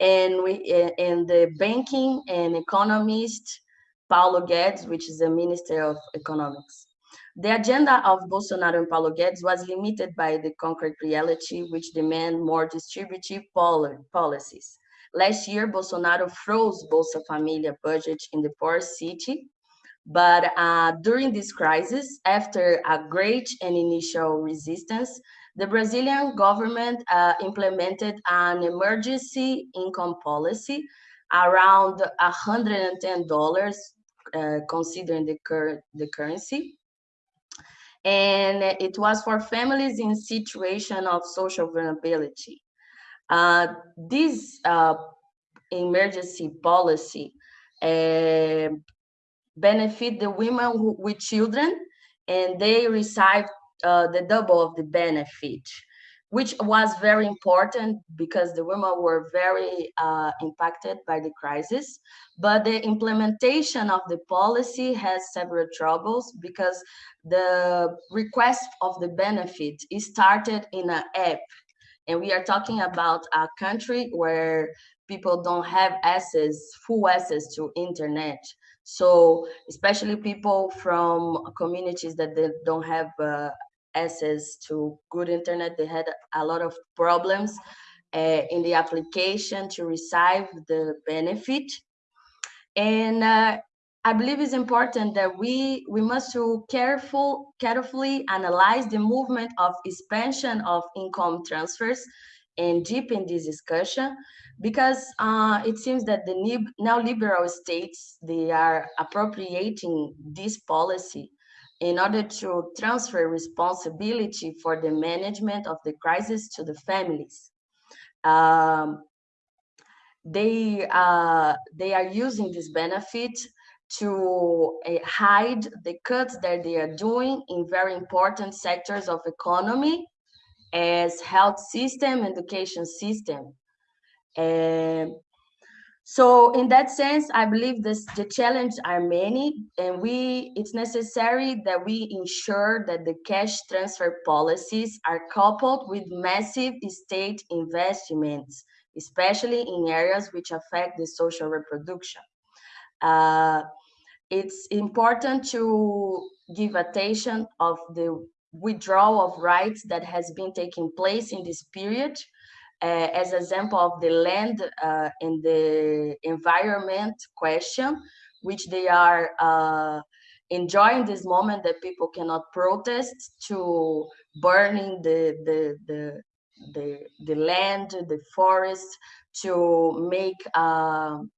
And we, and the banking and economist, Paulo Guedes, which is the Minister of Economics. The agenda of Bolsonaro and Paulo Guedes was limited by the concrete reality, which demand more distributive poli policies. Last year, Bolsonaro froze Bolsa Familia budget in the poor city, but uh, during this crisis, after a great and initial resistance, the Brazilian government uh, implemented an emergency income policy around $110, uh, considering the, cur the currency and it was for families in situation of social vulnerability. Uh, this uh, emergency policy uh, benefit the women who, with children, and they receive uh, the double of the benefit, which was very important because the women were very uh, impacted by the crisis. But the implementation of the policy has several troubles because the request of the benefit is started in an app. And we are talking about a country where people don't have access, full access to internet. So especially people from communities that they don't have uh, access to good internet, they had a lot of problems uh, in the application to receive the benefit. And uh, I believe it's important that we we must to careful carefully analyze the movement of expansion of income transfers and deepen this discussion because uh, it seems that the neoliberal states, they are appropriating this policy in order to transfer responsibility for the management of the crisis to the families. Um, they, uh, they are using this benefit to uh, hide the cuts that they are doing in very important sectors of economy as health system, education system. And so in that sense, I believe this, the challenges are many and we it's necessary that we ensure that the cash transfer policies are coupled with massive state investments, especially in areas which affect the social reproduction. Uh, it's important to give attention of the withdrawal of rights that has been taking place in this period uh, as example of the land uh, and the environment question, which they are uh, enjoying this moment that people cannot protest to burning the, the, the, the, the land, the forest, to make um,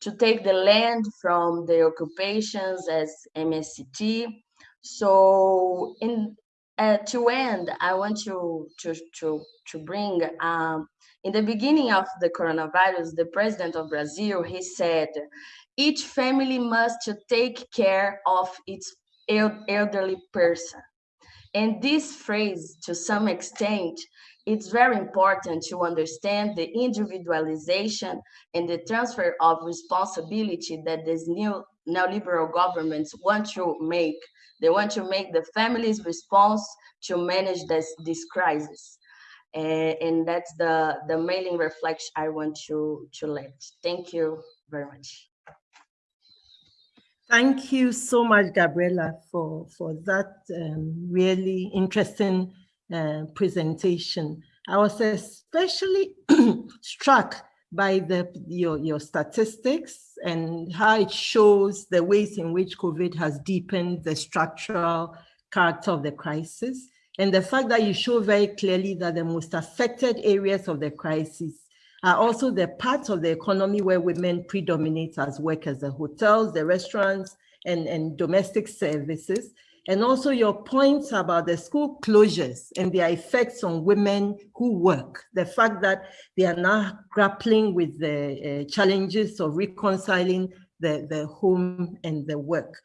to take the land from the occupations as MSCT. So in uh, to end, I want to to to to bring um, in the beginning of the coronavirus, the president of Brazil he said, each family must take care of its elderly person. And this phrase, to some extent, it's very important to understand the individualization and the transfer of responsibility that these new neoliberal governments want to make. They want to make the family's response to manage this, this crisis. And, and that's the, the mailing reflection I want to, to let. Thank you very much. Thank you so much, Gabriela, for, for that um, really interesting uh, presentation. I was especially struck by the your, your statistics and how it shows the ways in which COVID has deepened the structural character of the crisis. And the fact that you show very clearly that the most affected areas of the crisis are also the parts of the economy where women predominate as workers, the hotels, the restaurants, and, and domestic services. And also your points about the school closures and their effects on women who work, the fact that they are now grappling with the uh, challenges of reconciling the, the home and the work.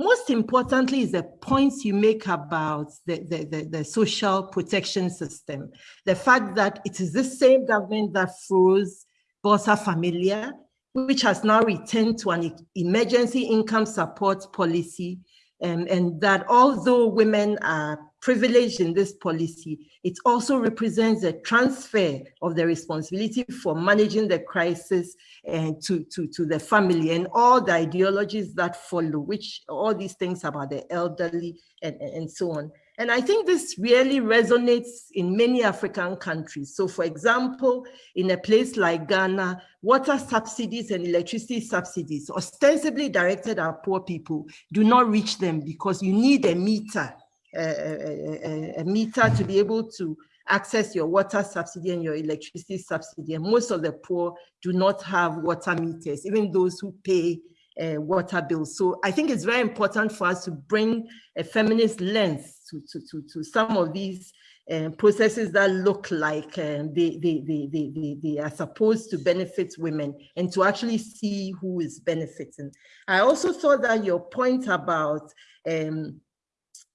Most importantly is the points you make about the, the, the, the, social protection system. The fact that it is the same government that froze Bolsa Familia, which has now returned to an emergency income support policy and, and that although women are privileged in this policy, it also represents a transfer of the responsibility for managing the crisis and to, to, to the family and all the ideologies that follow, which all these things about the elderly and, and so on. And I think this really resonates in many African countries. So for example, in a place like Ghana, water subsidies and electricity subsidies ostensibly directed at poor people do not reach them because you need a meter, a, a, a, meter to be able to access your water subsidy and your electricity subsidy. And most of the poor do not have water meters, even those who pay uh, water bills. So I think it's very important for us to bring a feminist lens to, to, to, to some of these uh, processes that look like um, they, they, they, they, they are supposed to benefit women and to actually see who is benefiting. I also thought that your point about um,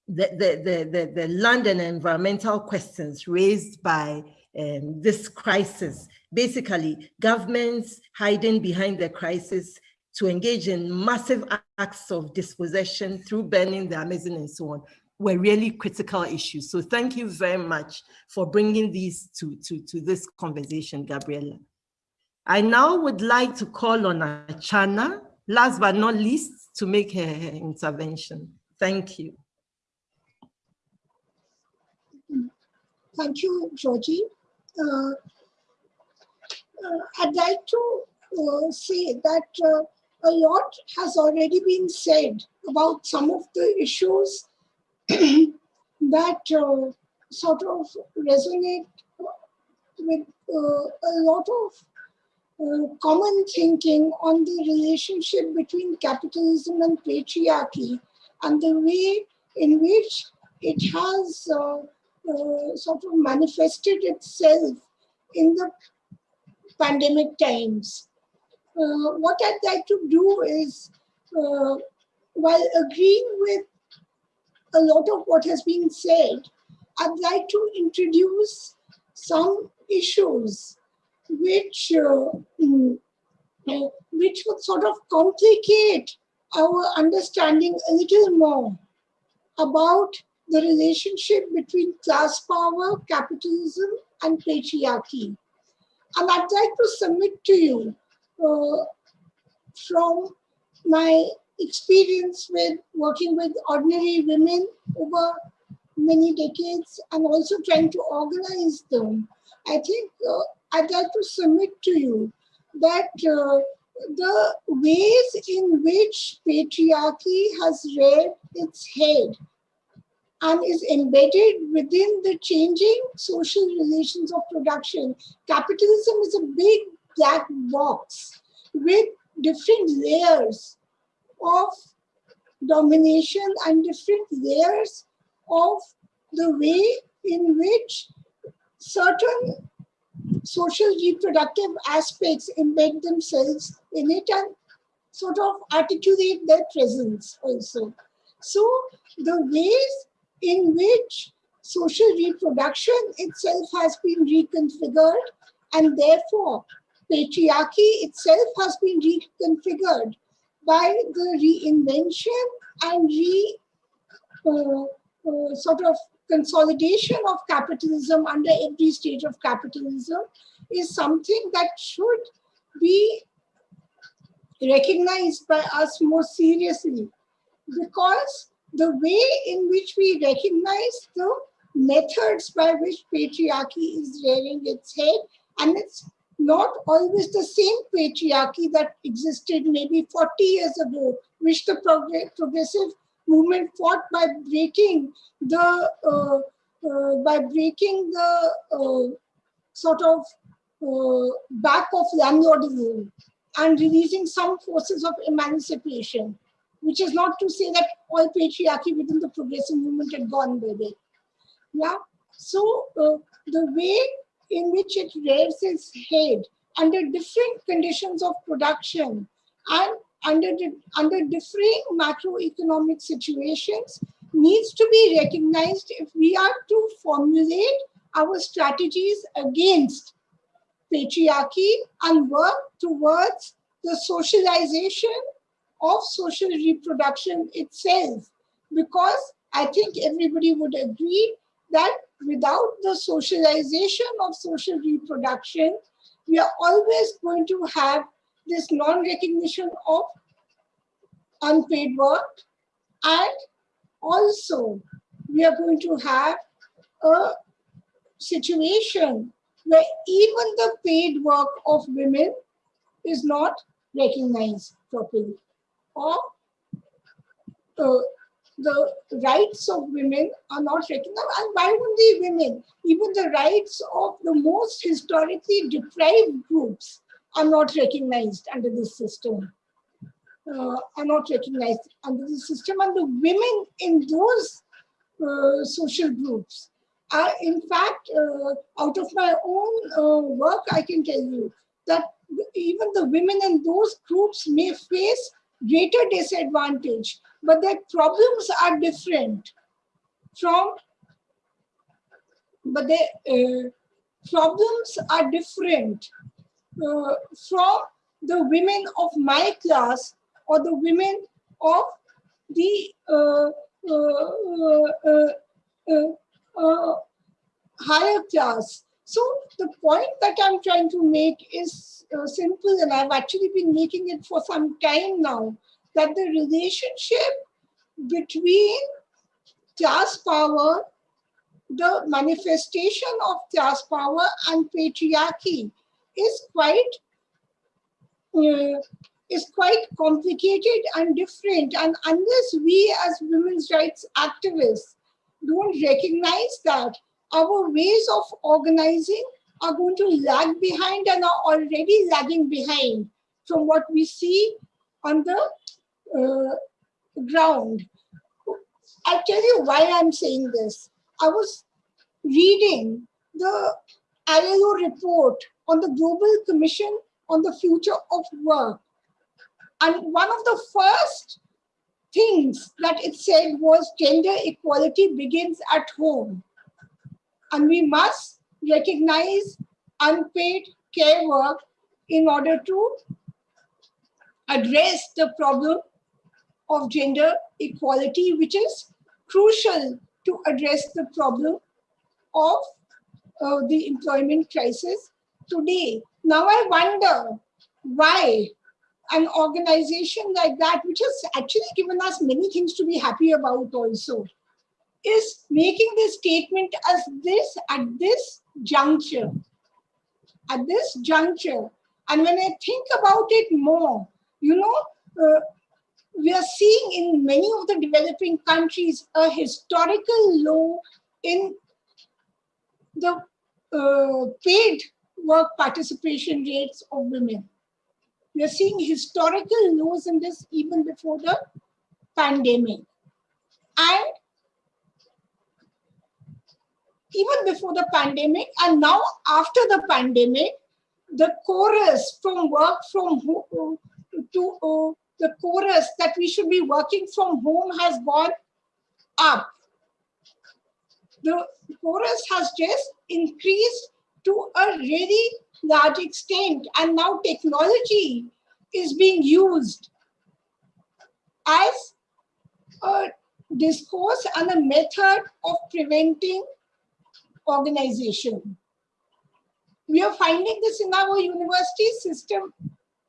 the, the, the, the, the land and environmental questions raised by um, this crisis, basically governments hiding behind the crisis to engage in massive acts of dispossession through burning the Amazon and so on were really critical issues. So thank you very much for bringing these to, to, to this conversation, Gabriela. I now would like to call on Archana, last but not least, to make her, her intervention. Thank you. Thank you, Dzodzi. Uh, uh, I'd like to uh, say that uh, a lot has already been said about some of the issues that uh, sort of resonate with uh, a lot of uh, common thinking on the relationship between capitalism and patriarchy and the way in which it has uh, uh, sort of manifested itself in the pandemic times. Uh, what I'd like to do is, uh, while agreeing with a lot of what has been said, I'd like to introduce some issues which, uh, mm, uh, which would sort of complicate our understanding a little more about the relationship between class power, capitalism, and patriarchy. And I'd like to submit to you from my experience with working with ordinary women over many decades and also trying to organize them. I think uh, I'd like to submit to you that uh, the ways in which patriarchy has reared its head and is embedded within the changing social relations of production. Capitalism is a big black box with different layers of domination and different layers of the way in which certain social reproductive aspects embed themselves in it and sort of articulate their presence also. So the ways in which social reproduction itself has been reconfigured and therefore patriarchy itself has been reconfigured by the reinvention and re uh, uh, sort of consolidation of capitalism under every stage of capitalism is something that should be recognized by us more seriously. Because the way in which we recognize the methods by which patriarchy is rearing its head and it's not always the same patriarchy that existed maybe 40 years ago, which the progressive movement fought by breaking the uh, uh, by breaking the uh, sort of uh, back of landlordism and releasing some forces of emancipation which is not to say that all patriarchy within the progressive movement had gone by away. Yeah. So uh, the way in which it rears its head under different conditions of production and under, under differing macroeconomic situations needs to be recognized if we are to formulate our strategies against patriarchy and work towards the socialization of social reproduction itself. Because I think everybody would agree that without the socialization of social reproduction, we are always going to have this non-recognition of unpaid work. And also we are going to have a situation where even the paid work of women is not recognized properly. Or uh, the rights of women are not recognized. And why only women? Even the rights of the most historically deprived groups are not recognized under this system. Uh, are not recognized under the system and the women in those uh, social groups are in fact uh, out of my own uh, work I can tell you that even the women in those groups may face greater disadvantage, but their problems are different from, but their uh, problems are different uh, from the women of my class or the women of the uh, uh, uh, uh higher class. So the point that I'm trying to make is simple and I've actually been making it for some time now, that the relationship between class power, the manifestation of class power and patriarchy is quite uh, is quite complicated and different. And unless we as women's rights activists don't recognize that, our ways of organizing are going to lag behind and are already lagging behind from what we see on the uh, ground. I'll tell you why I'm saying this. I was reading the ILO report on the Global Commission on the Future of Work. And one of the first things that it said was gender equality begins at home. And we must recognize unpaid care work in order to address the problem of gender equality, which is crucial to address the problem of uh, the employment crisis today. Now I wonder why an organization like that, which has actually given us many things to be happy about also, is making this statement as this at this juncture. At this juncture. And when I think about it more, you know, uh, we are seeing in many of the developing countries a historical low in the uh, paid work participation rates of women. We are seeing historical lows in this even before the pandemic. And even before the pandemic and now after the pandemic, the chorus from work from home to the chorus that we should be working from home has gone up. The chorus has just increased to a really large extent. And now technology is being used as a discourse and a method of preventing organization. We are finding this in our university system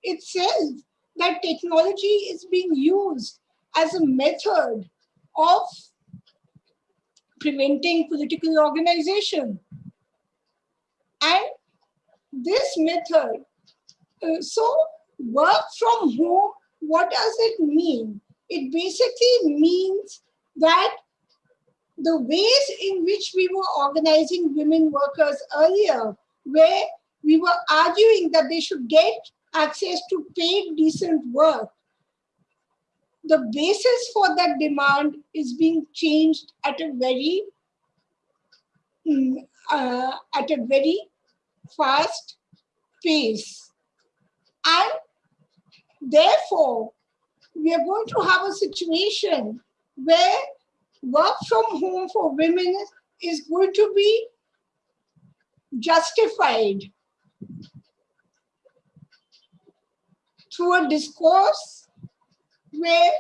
itself, that technology is being used as a method of preventing political organization. And this method, uh, so work from home, what does it mean? It basically means that the ways in which we were organizing women workers earlier, where we were arguing that they should get access to paid decent work, the basis for that demand is being changed at a very mm, uh, at a very fast pace. And therefore, we are going to have a situation where work from home for women is going to be justified through a discourse where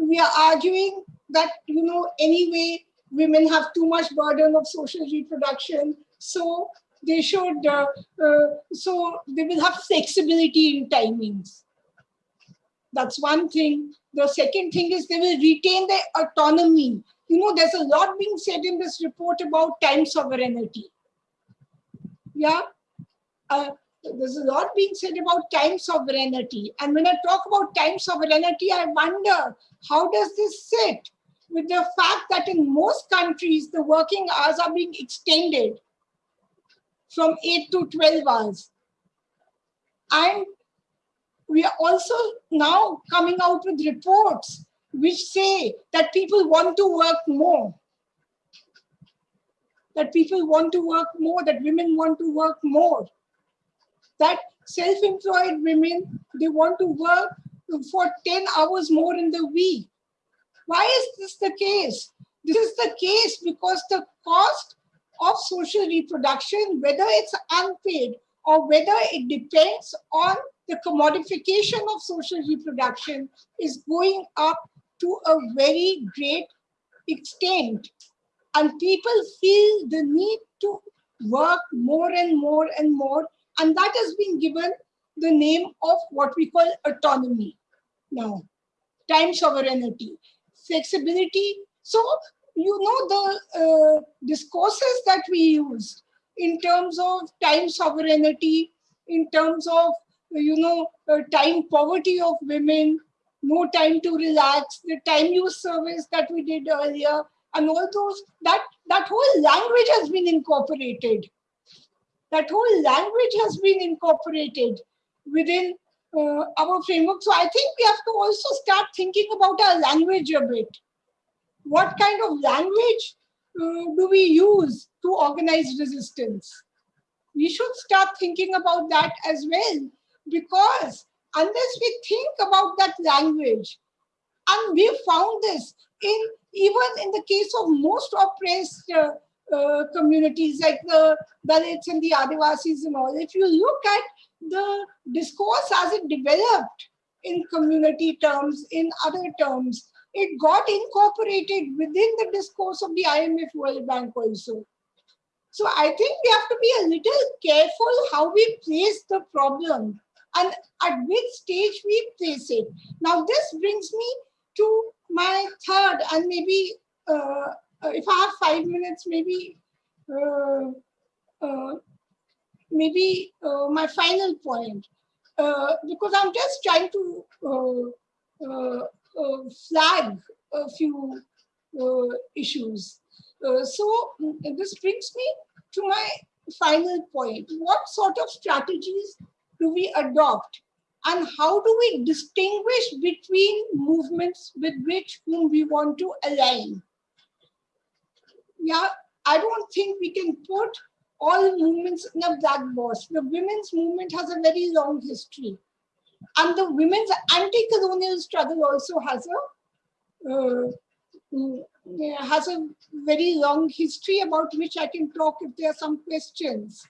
we are arguing that, you know, anyway, women have too much burden of social reproduction. So they should, uh, uh, so they will have flexibility in timings. That's one thing. The second thing is they will retain their autonomy. You know, there's a lot being said in this report about time sovereignty. Yeah. Uh, there's a lot being said about time sovereignty. And when I talk about time sovereignty, I wonder how does this sit with the fact that in most countries, the working hours are being extended from 8 to 12 hours. And we are also now coming out with reports which say that people want to work more. That people want to work more, that women want to work more. That self-employed women, they want to work for 10 hours more in the week. Why is this the case? This is the case because the cost of social reproduction, whether it's unpaid or whether it depends on the commodification of social reproduction is going up to a very great extent. And people feel the need to work more and more and more. And that has been given the name of what we call autonomy now, time sovereignty, flexibility. So, you know, the uh, discourses that we use in terms of time sovereignty, in terms of you know, uh, time poverty of women, no time to relax, the time use service that we did earlier, and all those, that, that whole language has been incorporated. That whole language has been incorporated within uh, our framework. So I think we have to also start thinking about our language a bit. What kind of language uh, do we use to organize resistance? We should start thinking about that as well, because unless we think about that language, and we found this in even in the case of most oppressed uh, uh, communities like the Dalits and the Adivasis and all, if you look at the discourse as it developed in community terms, in other terms, it got incorporated within the discourse of the IMF World Bank also. So I think we have to be a little careful how we place the problem and at which stage we place it. Now this brings me to my third and maybe uh, if I have five minutes, maybe uh, uh, maybe uh, my final point, uh, because I'm just trying to uh, flag a few issues. so this brings me to my final point. What sort of strategies do we adopt and how do we distinguish between movements with which whom we want to align? Yeah, I don't think we can put all movements in a black box. The women's movement has a very long history. And the women's anti-colonial struggle also has a uh, mm, has a very long history about which I can talk if there are some questions.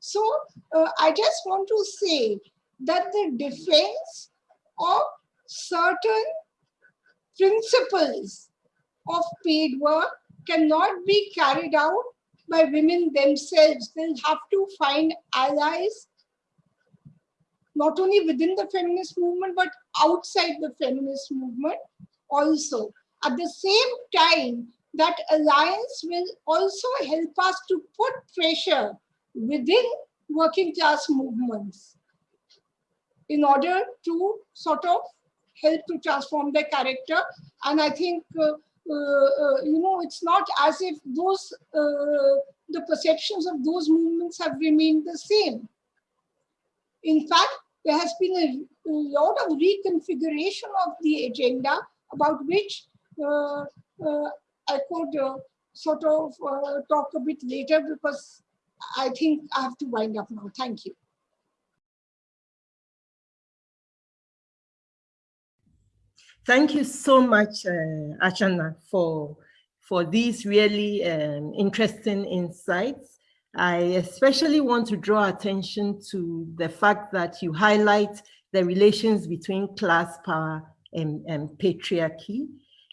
So uh, I just want to say that the defense of certain principles of paid work cannot be carried out by women themselves. They'll have to find allies, not only within the feminist movement, but outside the feminist movement also. At the same time, that alliance will also help us to put pressure within working class movements in order to sort of help to transform their character. And I think uh, you know, it's not as if those, uh, the perceptions of those movements have remained the same. In fact, there has been a, a lot of reconfiguration of the agenda about which uh, uh, I could uh, sort of talk a bit later because I think I have to wind up now. Thank you. Thank you so much, uh, Archana, for, for these really um, interesting insights. I especially want to draw attention to the fact that you highlight the relations between class power and, and patriarchy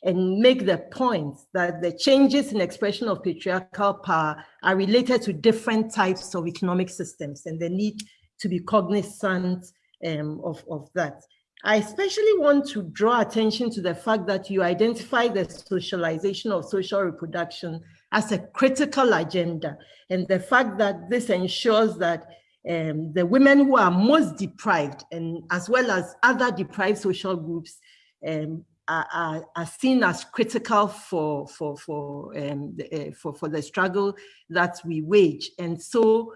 and make the point that the changes in expression of patriarchal power are related to different types of economic systems and the need to be cognizant um, of, of that. I especially want to draw attention to the fact that you identify the socialization of social reproduction as a critical agenda and the fact that this ensures that um, the women who are most deprived and as well as other deprived social groups um, are, are, are, seen as critical for, for, for, um, the, uh, for, for the struggle that we wage. And so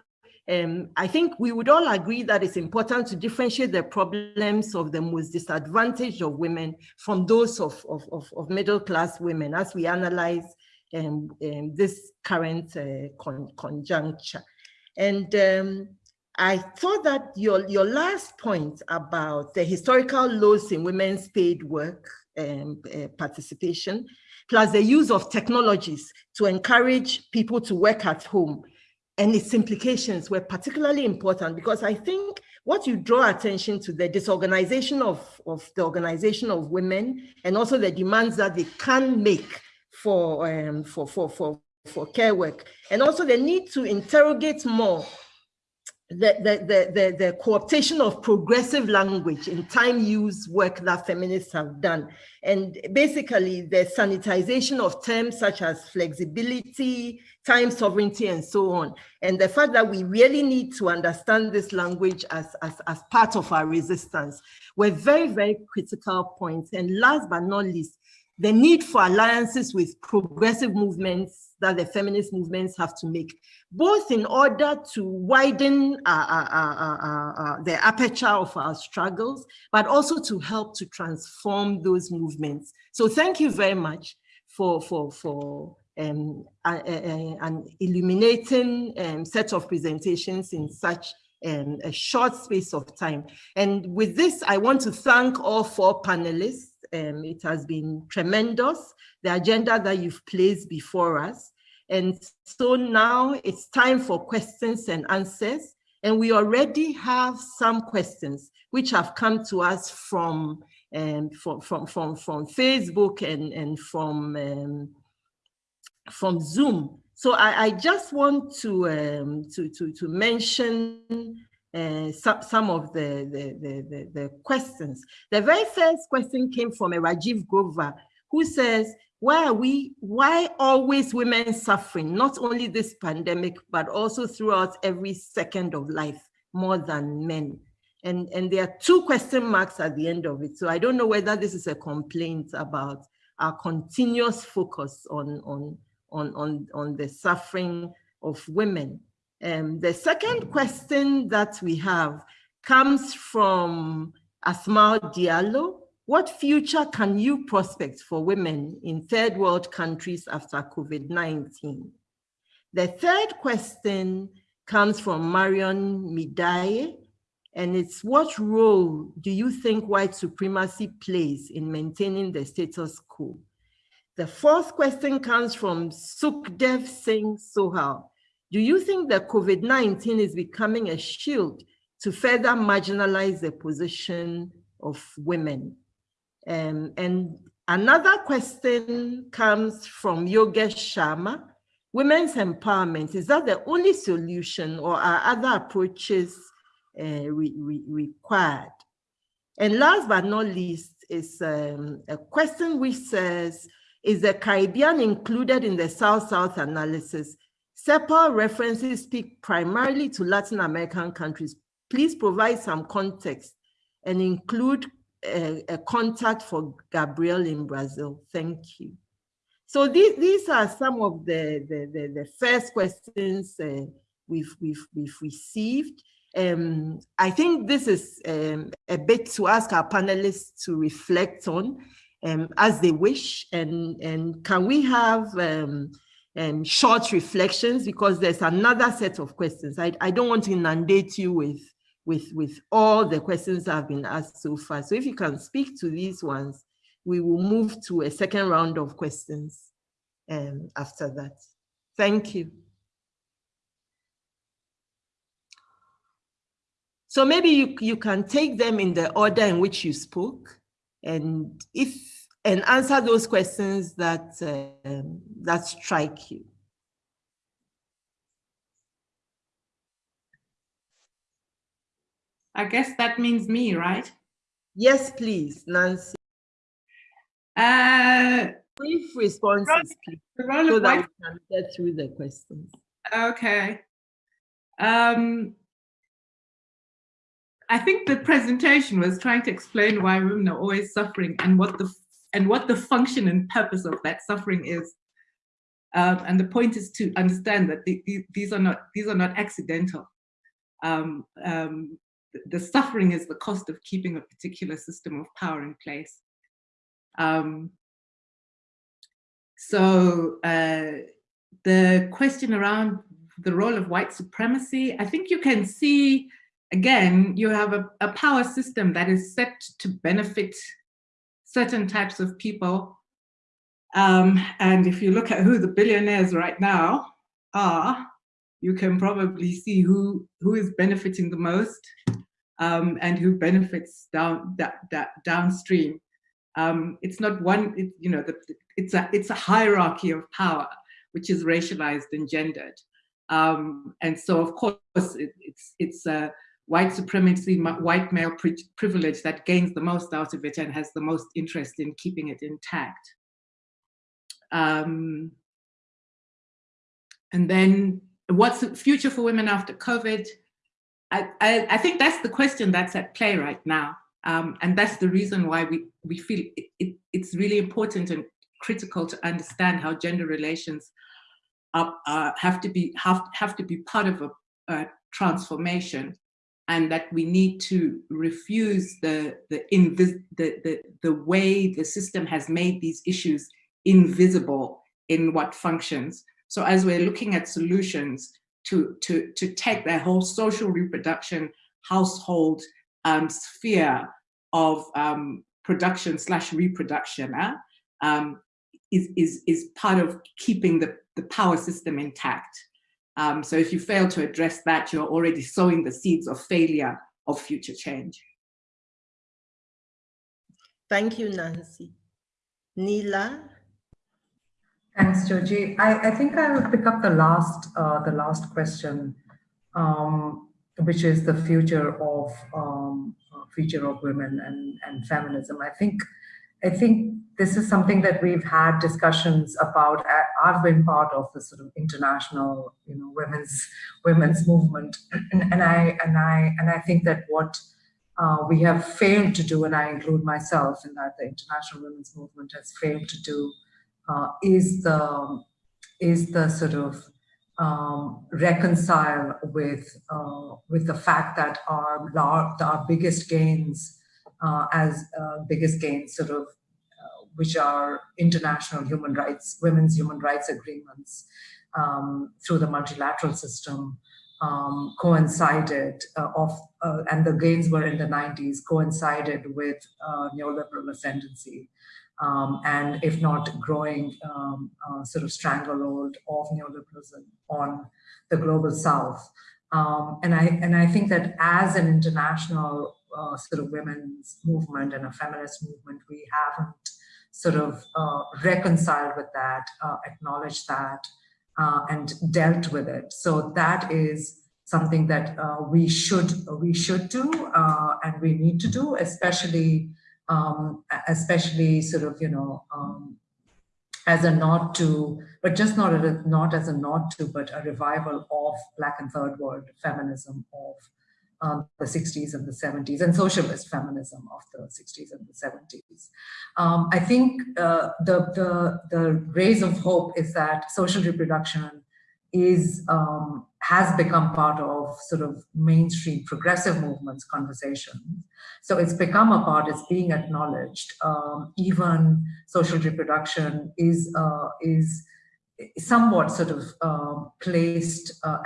um, I think we would all agree that it's important to differentiate the problems of the most disadvantaged of women from those of, of, of, of middle class women as we analyze um, um, this current uh, con conjuncture. And um, I thought that your, your last point about the historical lows in women's paid work um, uh, participation, plus the use of technologies to encourage people to work at home and its implications were particularly important because I think what you draw attention to the disorganization of, of the organization of women and also the demands that they can make for, um, for, for, for, for care work and also the need to interrogate more the, the, the, the, the co-optation of progressive language in time use work that feminists have done. And basically the sanitization of terms such as flexibility, time sovereignty, and so on. And the fact that we really need to understand this language as, as, as part of our resistance were very, very critical points. And last but not least, the need for alliances with progressive movements that the feminist movements have to make, both in order to widen uh, uh, uh, the aperture of our struggles, but also to help to transform those movements. So thank you very much for, for, for um, an illuminating um, set of presentations in such um, a short space of time. And with this, I want to thank all four panelists. Um, it has been tremendous, the agenda that you've placed before us. And so now it's time for questions and answers. And we already have some questions which have come to us from um, from, from, from, from Facebook and, and from, um, from Zoom. So I, I just want to, um, to, to, to mention uh, some, some of the, the, the, the, questions. The very first question came from a Rajiv Grover, who says, why are we, why always women suffering, not only this pandemic, but also throughout every second of life, more than men? And, and there are two question marks at the end of it. So I don't know whether this is a complaint about our continuous focus on, on, on, on, on the suffering of women. Um, the second question that we have comes from Asmal Diallo. What future can you prospect for women in third world countries after COVID-19? The third question comes from Marion Midaye, and it's what role do you think white supremacy plays in maintaining the status quo? The fourth question comes from Sukdev Singh Sohal. Do you think that COVID-19 is becoming a shield to further marginalize the position of women? Um, and another question comes from Yogesh Sharma. Women's empowerment, is that the only solution or are other approaches uh, re re required? And last but not least is um, a question which says, is the Caribbean included in the South-South analysis? CEPAL references speak primarily to Latin American countries. Please provide some context and include a, a contact for Gabriel in Brazil. Thank you. So these, these are some of the, the, the, the first questions uh, we've, we've, we've received. Um, I think this is um, a bit to ask our panelists to reflect on um, as they wish. And, and can we have um, um, short reflections because there's another set of questions. I, I don't want to inundate you with, with, with all the questions that have been asked so far. So if you can speak to these ones, we will move to a second round of questions um, after that. Thank you. So maybe you, you can take them in the order in which you spoke. And if and answer those questions that uh, that strike you. I guess that means me, right? Yes, please, Nancy. Uh, Brief responses, please, so that we can get through the questions. Okay. Um, I think the presentation was trying to explain why women are always suffering and what the and what the function and purpose of that suffering is. Um, and the point is to understand that the, the, these are not these are not accidental. Um, um, the, suffering is the cost of keeping a particular system of power in place. Um, so uh, the question around the role of white supremacy, I think you can see, again, you have a, a power system that is set to benefit certain types of people. Um, and if you look at who the billionaires right now are, you can probably see who, who is benefiting the most um, and who benefits down that, that downstream. Um, it's not one, it, you know, the, it's a it's a hierarchy of power which is racialized and gendered. Um, and so, of course, it, it's it's a white supremacy, white male pri privilege that gains the most out of it and has the most interest in keeping it intact. Um, and then what's the future for women after COVID? I, I, I, think that's the question that's at play right now. Um, and that's the reason why we, we feel it, it, it's really important and critical to understand how gender relations are, have to be have have to be part of a, a transformation and that we need to refuse the the, the, the, the way the system has made these issues invisible in what functions. So as we're looking at solutions to, to, to take that whole social reproduction household um, sphere of um, production slash reproduction uh, um, is, is, is part of keeping the, the power system intact. Um, so if you fail to address that, you're already sowing the seeds of failure of future change. Thank you, Nancy. Neela? Thanks, Dzodzi. I, I think I will pick up the last, uh, the last question, um, which is the future of um, future of women and, and feminism. I think I think this is something that we've had discussions about. I've been part of the sort of international, you know, women's women's movement, and, I and I and I think that what uh, we have failed to do, and I include myself in that, the international women's movement has failed to do, uh, is the is the sort of um, reconcile with uh, with the fact that our our biggest gains uh, as uh, biggest gains sort of which are international human rights women's human rights agreements um, through the multilateral system um, coincided uh, of uh, and the gains were in the 90s coincided with neoliberal ascendancy um, and if not growing um, uh, sort of stranglehold of neoliberalism on the global south. Um, and I and I think that as an international uh, sort of women's movement and a feminist movement, we haven't sort of uh, reconciled with that, uh, acknowledged that, uh, and dealt with it. So that is something that uh, we should we should do and we need to do, especially um, especially sort of, you know, um, as a nod to, but just not, a, not as a nod to, but a revival of Black and Third World feminism of um, the 60s and the 70s and socialist feminism of the 60s and the 70s. Um, I think uh, the, the, the rays of hope is that social reproduction is um, has become part of sort of mainstream progressive movements conversations. So it's become a part, it's being acknowledged. Um, even social reproduction is, uh, is somewhat sort of uh, placed, uh,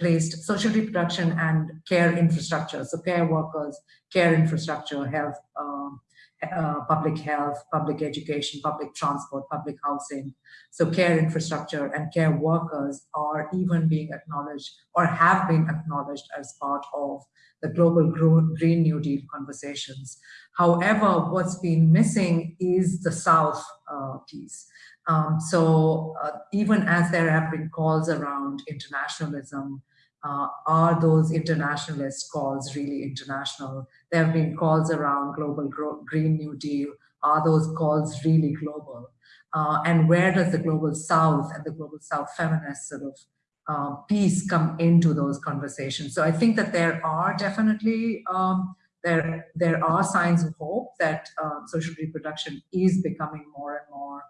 placed social reproduction and care infrastructure. So care workers, care infrastructure, health, um, uh, public health, public education, public transport, public housing. So care infrastructure and care workers are even being acknowledged or have been acknowledged as part of the global Green New Deal conversations. However, what's been missing is the South uh, piece. Um, so uh, even as there have been calls around internationalism, uh, are those internationalist calls really international? There have been calls around global Green New Deal. Are those calls really global? Uh, and where does the global South and the global South feminist sort of uh, piece come into those conversations? So I think that there are definitely um, there there are signs of hope that uh, social reproduction is becoming more and more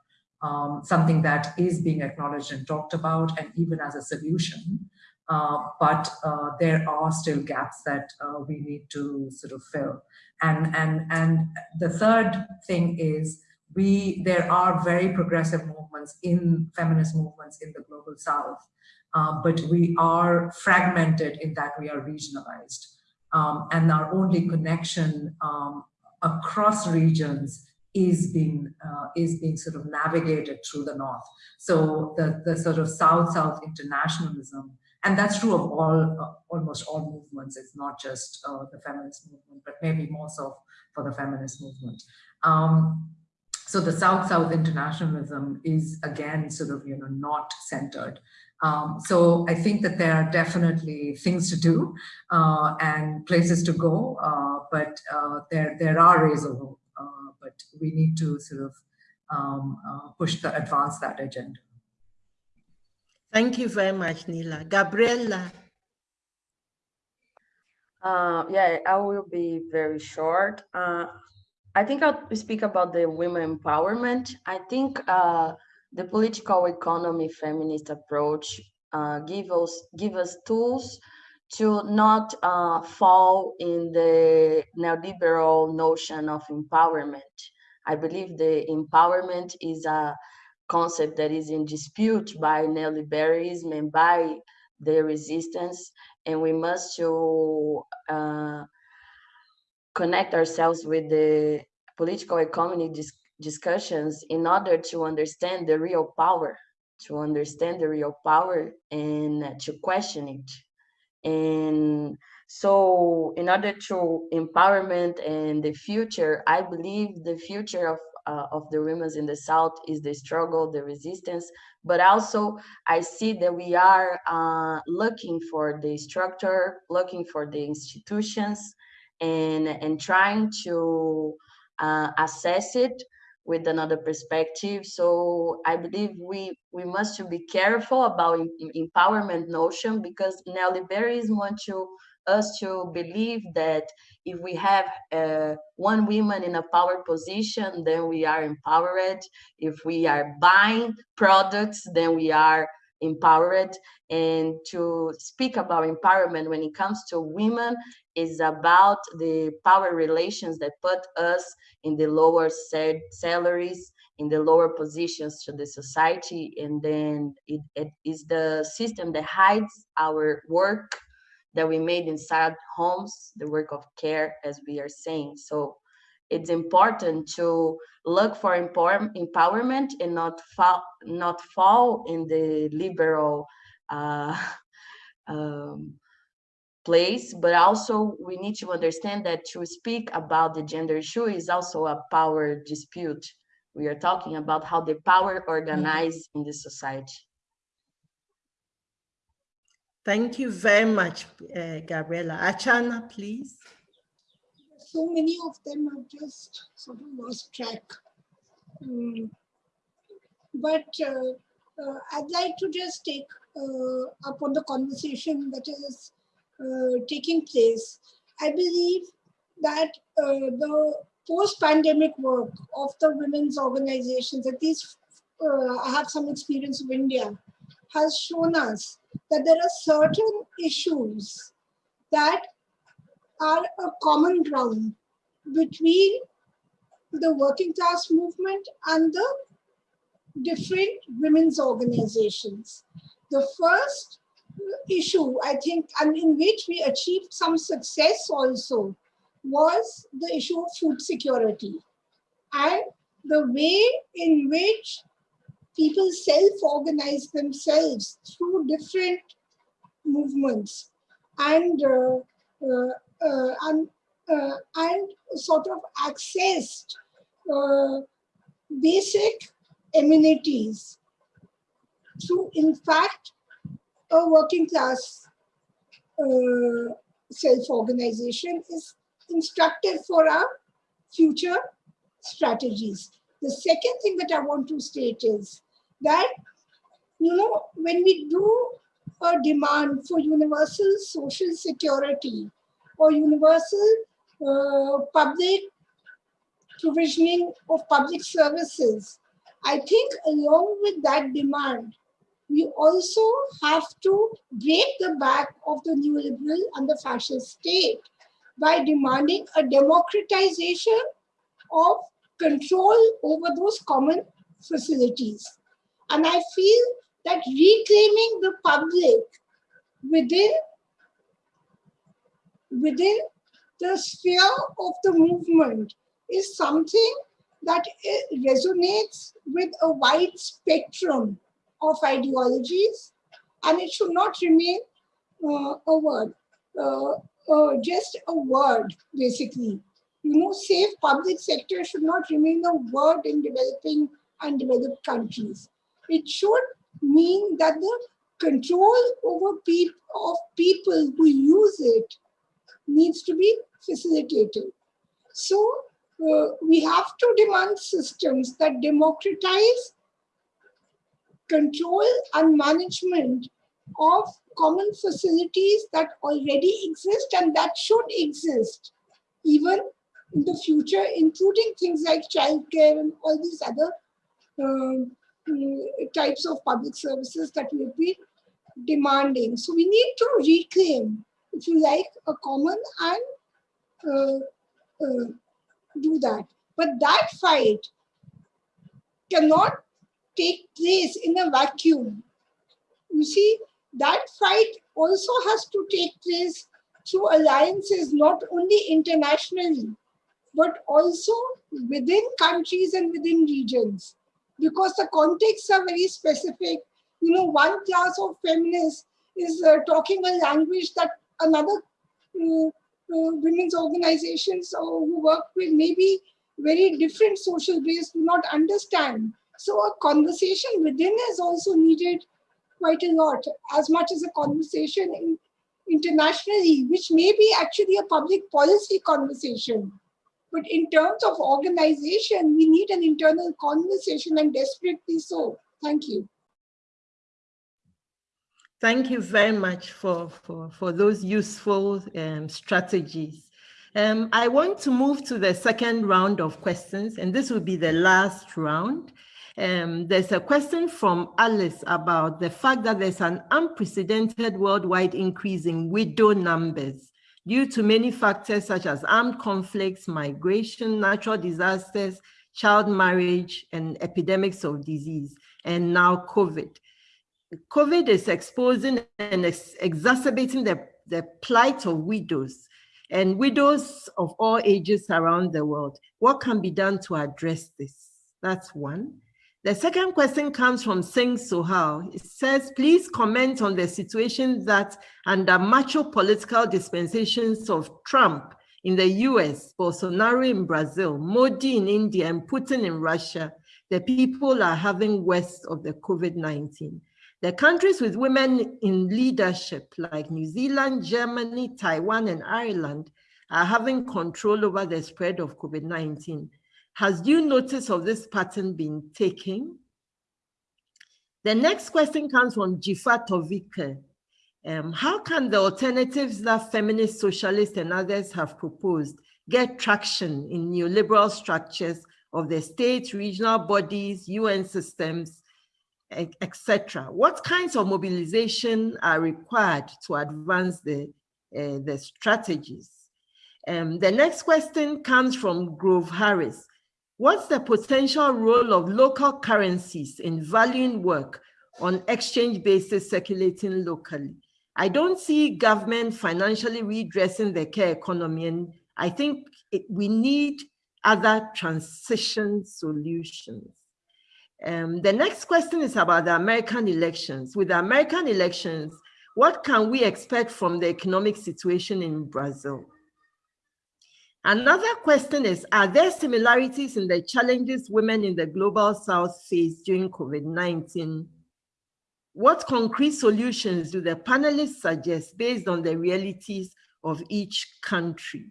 um, something that is being acknowledged and talked about, and even as a solution. Uh, but uh, there are still gaps that uh, we need to sort of fill. And, and, and the third thing is we there are very progressive movements in feminist movements in the global south, uh, but we are fragmented in that we are regionalized. Um, and our only connection um, across regions is being uh, is being sort of navigated through the north. So the the sort of south south internationalism and that's true of all uh, almost all movements it's not just uh, the feminist movement but maybe more so for the feminist movement um, so the south south internationalism is again sort of you know not centered um, so I think that there are definitely things to do uh, and places to go, uh, but uh, there there are ways of hope. Uh, but we need to sort of um, push the advance that agenda. Thank you very much, Nila. Gabriela. Uh, yeah, I will be very short. Uh, I think I'll speak about the women empowerment. I think uh, the political economy feminist approach uh, give us give us tools to not uh, fall in the neoliberal notion of empowerment. I believe the empowerment is a concept that is in dispute by neoliberalism and by the resistance, and we must to uh, connect ourselves with the political economy dis discussions in order to understand the real power, to understand the real power and to question it. And so in order to empowerment and the future, I believe the future of uh, of the women in the South is the struggle, the resistance, but also I see that we are uh, looking for the structure, looking for the institutions, and, and trying to uh, assess it with another perspective. So I believe we, we must be careful about empowerment notion because neoliberalism want to us to believe that if we have uh, one woman in a power position, then we are empowered. If we are buying products, then we are empowered. And to speak about empowerment when it comes to women is about the power relations that put us in the lower salaries, in the lower positions to the society. And then it, it is the system that hides our work that we made inside homes, the work of care, as we are saying. So it's important to look for empower empowerment and not fall, not fall in the liberal uh, um, place, but also we need to understand that to speak about the gender issue is also a power dispute. We are talking about how the power organized mm -hmm. in the society. Thank you very much, uh, Gabriela. Archana, please. So many of them have just sort of lost track. Um, but uh, uh, I'd like to just take uh, up on the conversation that is uh, taking place. I believe that uh, the post-pandemic work of the women's organizations, at least I have some experience of India, has shown us that there are certain issues that are a common ground between the working class movement and the different women's organizations. The first issue, I think, and in which we achieved some success also, was the issue of food security and the way in which people self-organize themselves through different movements and uh, uh, uh, and, uh, and sort of accessed uh, basic amenities through, in fact, a working class uh, self-organization is instructive for our future strategies. The second thing that I want to state is that, you know, when we do a demand for universal social security or universal uh, public provisioning of public services, I think along with that demand, we also have to break the back of the neoliberal and the fascist state by demanding a democratization of control over those common facilities. And I feel that reclaiming the public within, within the sphere of the movement is something that resonates with a wide spectrum of ideologies and it should not remain uh, a word, uh, uh, just a word basically you know, safe public sector should not remain a word in developing and developed countries. It should mean that the control over pe of people who use it needs to be facilitated. So uh, we have to demand systems that democratize control and management of common facilities that already exist and that should exist even in the future, including things like childcare and all these other um, types of public services that we've been demanding. So we need to reclaim, if you like, a common and uh, uh, do that. But that fight cannot take place in a vacuum. You see, that fight also has to take place through alliances, not only internationally, but also within countries and within regions, because the contexts are very specific. You know, one class of feminists is uh, talking a language that another uh, uh, women's organizations who work with maybe very different social base do not understand. So a conversation within is also needed quite a lot, as much as a conversation in, internationally, which may be actually a public policy conversation. But in terms of organization, we need an internal conversation and desperately so. Thank you. Thank you very much for, for, for those useful um, strategies. Um, I want to move to the second round of questions, and this will be the last round. Um, there's a question from Alice about the fact that there's an unprecedented worldwide increase in widow numbers due to many factors such as armed conflicts, migration, natural disasters, child marriage, and epidemics of disease, and now COVID. COVID is exposing and ex exacerbating the, the plight of widows and widows of all ages around the world. What can be done to address this? That's one. The second question comes from Singh Sohal. It says, please comment on the situation that under macho political dispensations of Trump in the US, Bolsonaro in Brazil, Modi in India, and Putin in Russia, the people are having worse of the COVID-19. The countries with women in leadership like New Zealand, Germany, Taiwan, and Ireland are having control over the spread of COVID-19 has due notice of this pattern been taken? The next question comes from Jifa Tovike. Um, how can the alternatives that feminist, socialists, and others have proposed get traction in neoliberal structures of the state, regional bodies, UN systems, etc.? What kinds of mobilization are required to advance the, uh, the strategies? Um, the next question comes from Grove Harris. What's the potential role of local currencies in valuing work on exchange basis circulating locally? I don't see government financially redressing the care economy, and I think it, we need other transition solutions. Um, the next question is about the American elections. With the American elections, what can we expect from the economic situation in Brazil? Another question is, are there similarities in the challenges women in the global south face during COVID-19? What concrete solutions do the panelists suggest based on the realities of each country?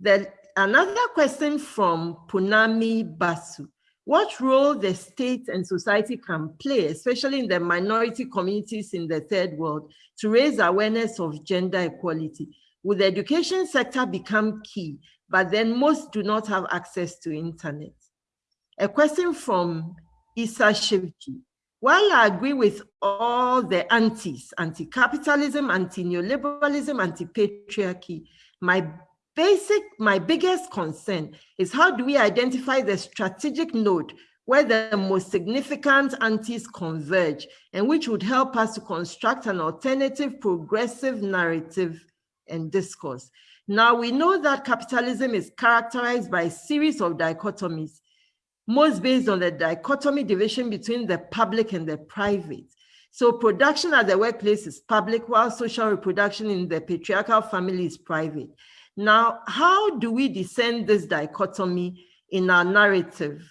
Then another question from Punami Basu. What role the state and society can play, especially in the minority communities in the third world, to raise awareness of gender equality? Will the education sector become key, but then most do not have access to internet? A question from Issa Shivji. While I agree with all the antis, anti-capitalism, anti-neoliberalism, anti-patriarchy, my basic, my biggest concern is how do we identify the strategic node where the most significant antis converge and which would help us to construct an alternative progressive narrative and discourse. Now we know that capitalism is characterized by a series of dichotomies, most based on the dichotomy division between the public and the private. So production at the workplace is public, while social reproduction in the patriarchal family is private. Now, how do we discern this dichotomy in our narrative?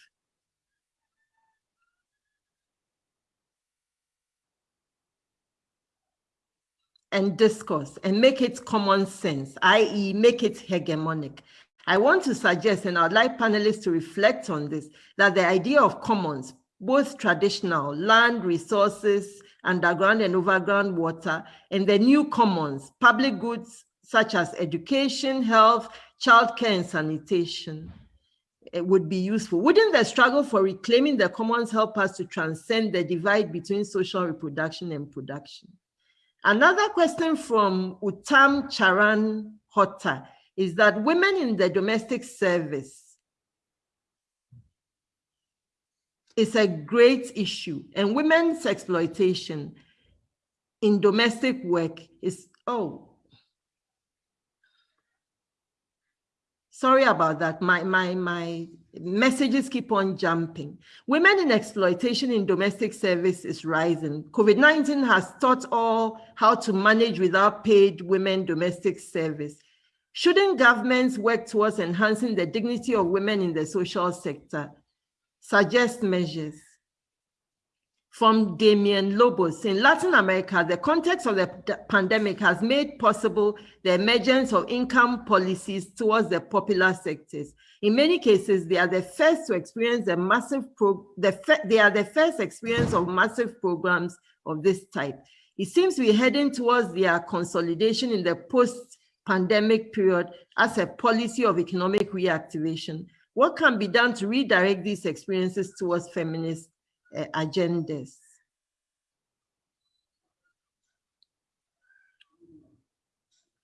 And discourse and make it common sense, i.e. make it hegemonic. I want to suggest, and I'd like panelists to reflect on this, that the idea of commons, both traditional, land, resources, underground and overground water, and the new commons, public goods such as education, health, childcare, and sanitation. it would be useful. Wouldn't the struggle for reclaiming the commons help us to transcend the divide between social reproduction and production? Another question from Utam Charan Hotta is that women in the domestic service is a great issue and women's exploitation in domestic work is, oh, sorry about that. My, my, my messages keep on jumping. Women in exploitation in domestic service is rising. COVID-19 has taught all how to manage without paid women domestic service. Shouldn't governments work towards enhancing the dignity of women in the social sector? Suggest measures. From Damien Lobos, in Latin America, the context of the pandemic has made possible the emergence of income policies towards the popular sectors. In many cases, they are the first to experience the massive pro the they are the first experience of massive programs of this type. It seems we're heading towards their consolidation in the post-pandemic period as a policy of economic reactivation. What can be done to redirect these experiences towards feminist uh, agendas.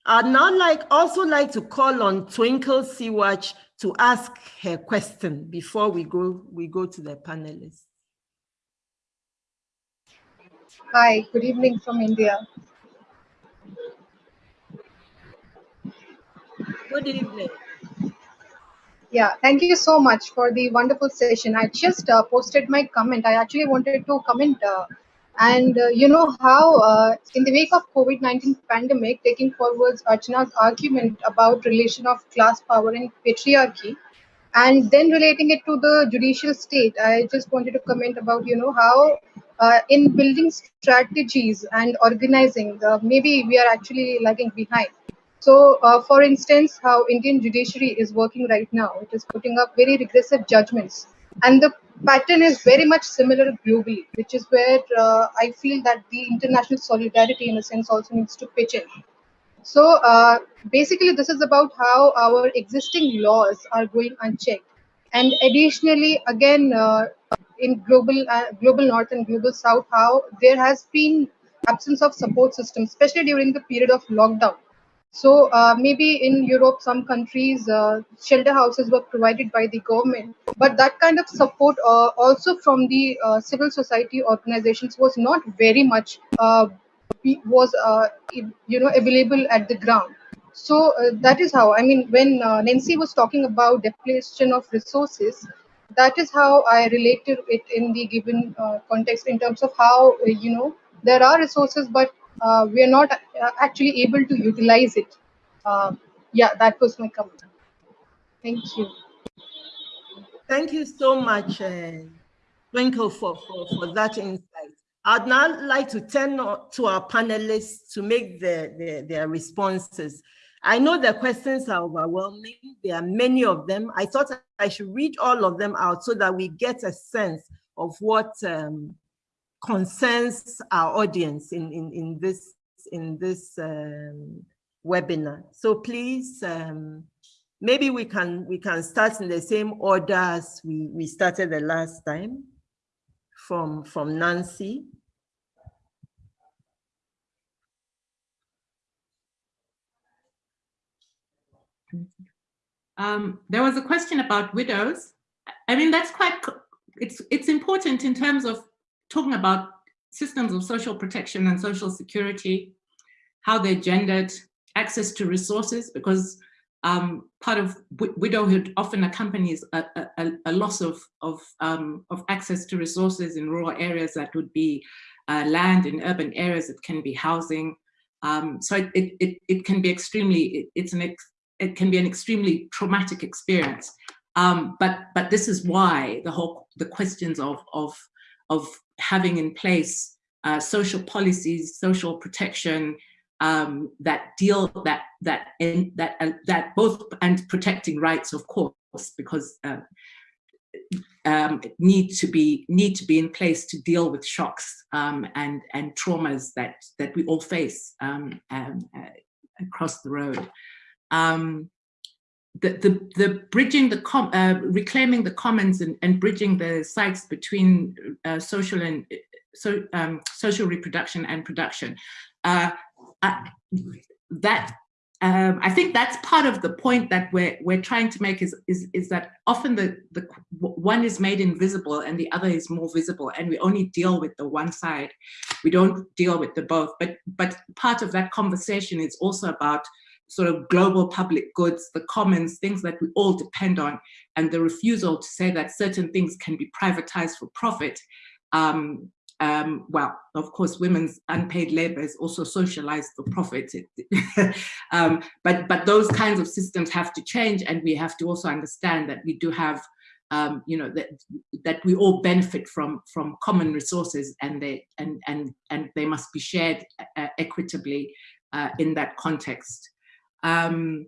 I'd now like also like to call on Twinkle Siwach to ask her question before we go we go to the panelists. Hi, good evening from India. Good evening. Yeah, thank you so much for the wonderful session. I just uh, posted my comment. I actually wanted to comment uh, and uh, you know how uh, in the wake of COVID-19 pandemic, taking forwards Archana's argument about relation of class power and patriarchy, and then relating it to the judicial state, I just wanted to comment about you know how uh, in building strategies and organizing, uh, maybe we are actually lagging behind. So, uh, for instance, how Indian judiciary is working right now, it is putting up very regressive judgments. And the pattern is very much similar globally, which is where uh, I feel that the international solidarity, in a sense, also needs to pitch in. So, uh, basically, this is about how our existing laws are going unchecked. And additionally, again, uh, in global uh, global north and global south, how there has been absence of support systems, especially during the period of lockdown so uh, maybe in Europe, some countries, uh, shelter houses were provided by the government, but that kind of support uh, also from the uh, civil society organizations was not very much uh, was uh, you know available at the ground. So that is how I mean when Nancy was talking about depletion of resources, that is how I related it in the given context in terms of how you know there are resources, but uh, we are not uh, actually able to utilize it. Uh, yeah, that was my comment. Thank you. Thank you so much, uh, Twinkle, for, for, for that insight. I'd now like to turn to our panelists to make their, their, their responses. I know the questions are overwhelming. There are many of them. I thought I should read all of them out so that we get a sense of what um, concerns our audience in, in, in this, in this um, webinar. So please, um, maybe we can, we can start in the same order as we, we started the last time from, from Nancy. Um, there was a question about widows. I mean, that's quite, it's, it's important in terms of talking about systems of social protection and social security, how they're gendered, access to resources, because um, part of widowhood often accompanies a, a, a loss of, of, um, of access to resources in rural areas that would be uh, land, in urban areas it can be housing. Um, so it, it, it can be extremely, it, it's an ex, it can be an extremely traumatic experience. Um, but but this is why the whole the questions of of of having in place uh, social policies, social protection um, that deal that that in, that uh, that both and protecting rights, of course, because uh, um, need to be need to be in place to deal with shocks um, and and traumas that that we all face um, um, uh, across the road. The, the, the bridging the com, uh, reclaiming the commons and, and bridging the sites between uh, social and so um, social reproduction and production. Uh, that um, I think that's part of the point that we're we're trying to make is is is that often the the one is made invisible and the other is more visible, and we only deal with the one side. We don't deal with the both. But but part of that conversation is also about sort of global public goods, the commons, things that we all depend on, and the refusal to say that certain things can be privatized for profit um, um, well, of course, women's unpaid labor is also socialized for profit. um, but, but those kinds of systems have to change and we have to also understand that we do have, um, you know, that, that we all benefit from, from common resources and they, and, and, and they must be shared uh, equitably uh, in that context. Um,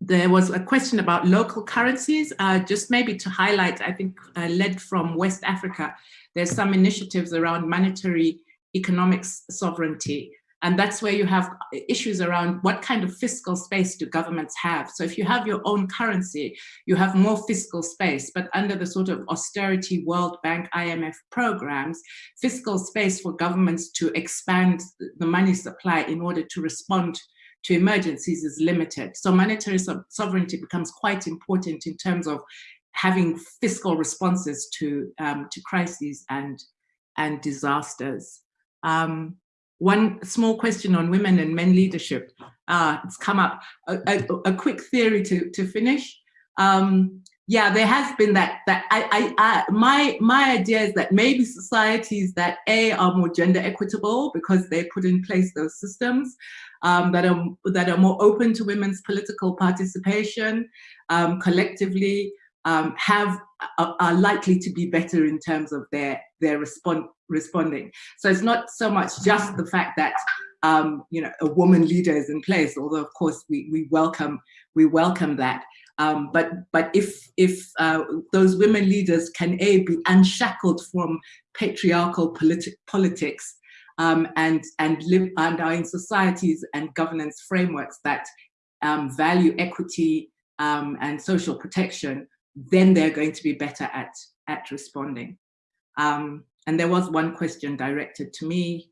there was a question about local currencies, uh, just maybe to highlight, I think uh, led from West Africa, there's some initiatives around monetary economics sovereignty. And that's where you have issues around what kind of fiscal space do governments have? So if you have your own currency, you have more fiscal space, but under the sort of austerity World Bank, IMF programs, fiscal space for governments to expand the money supply in order to respond to emergencies is limited. So monetary sovereignty becomes quite important in terms of having fiscal responses to, um, to crises and, and disasters. Um, one small question on women and men leadership. Uh, it's come up, a, a, a, quick theory to, to finish. Um, yeah, there has been that, that I, I, I, my, my idea is that maybe societies that A are more gender equitable because they put in place those systems um, that, are, that are more open to women's political participation um, collectively, um, have are, are, likely to be better in terms of their their respond responding. So it's not so much just the fact that um, you know a woman leader is in place, although of course we we welcome we welcome that. Um, but but if if uh, those women leaders can a be unshackled from patriarchal politi politics um, and and live and are in societies and governance frameworks that um, value equity um, and social protection, then they're going to be better at, at responding. Um, and there was one question directed to me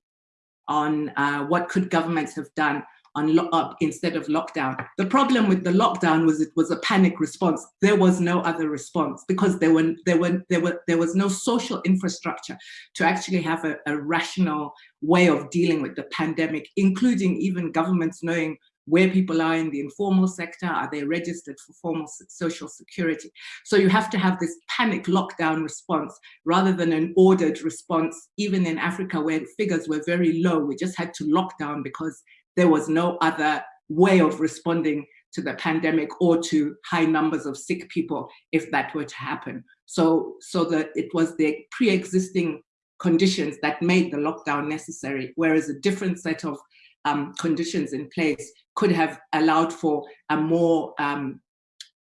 on uh, what could governments have done on up uh, instead of lockdown. The problem with the lockdown was it was a panic response. There was no other response because there were there were there were there was no social infrastructure to actually have a, a rational way of dealing with the pandemic, including even governments knowing where people are in the informal sector, are they registered for formal social security? So you have to have this panic lockdown response rather than an ordered response, even in Africa where figures were very low, we just had to lock down because there was no other way of responding to the pandemic or to high numbers of sick people if that were to happen. So, so that it was the pre-existing conditions that made the lockdown necessary, whereas a different set of um, conditions in place could have allowed for a more um,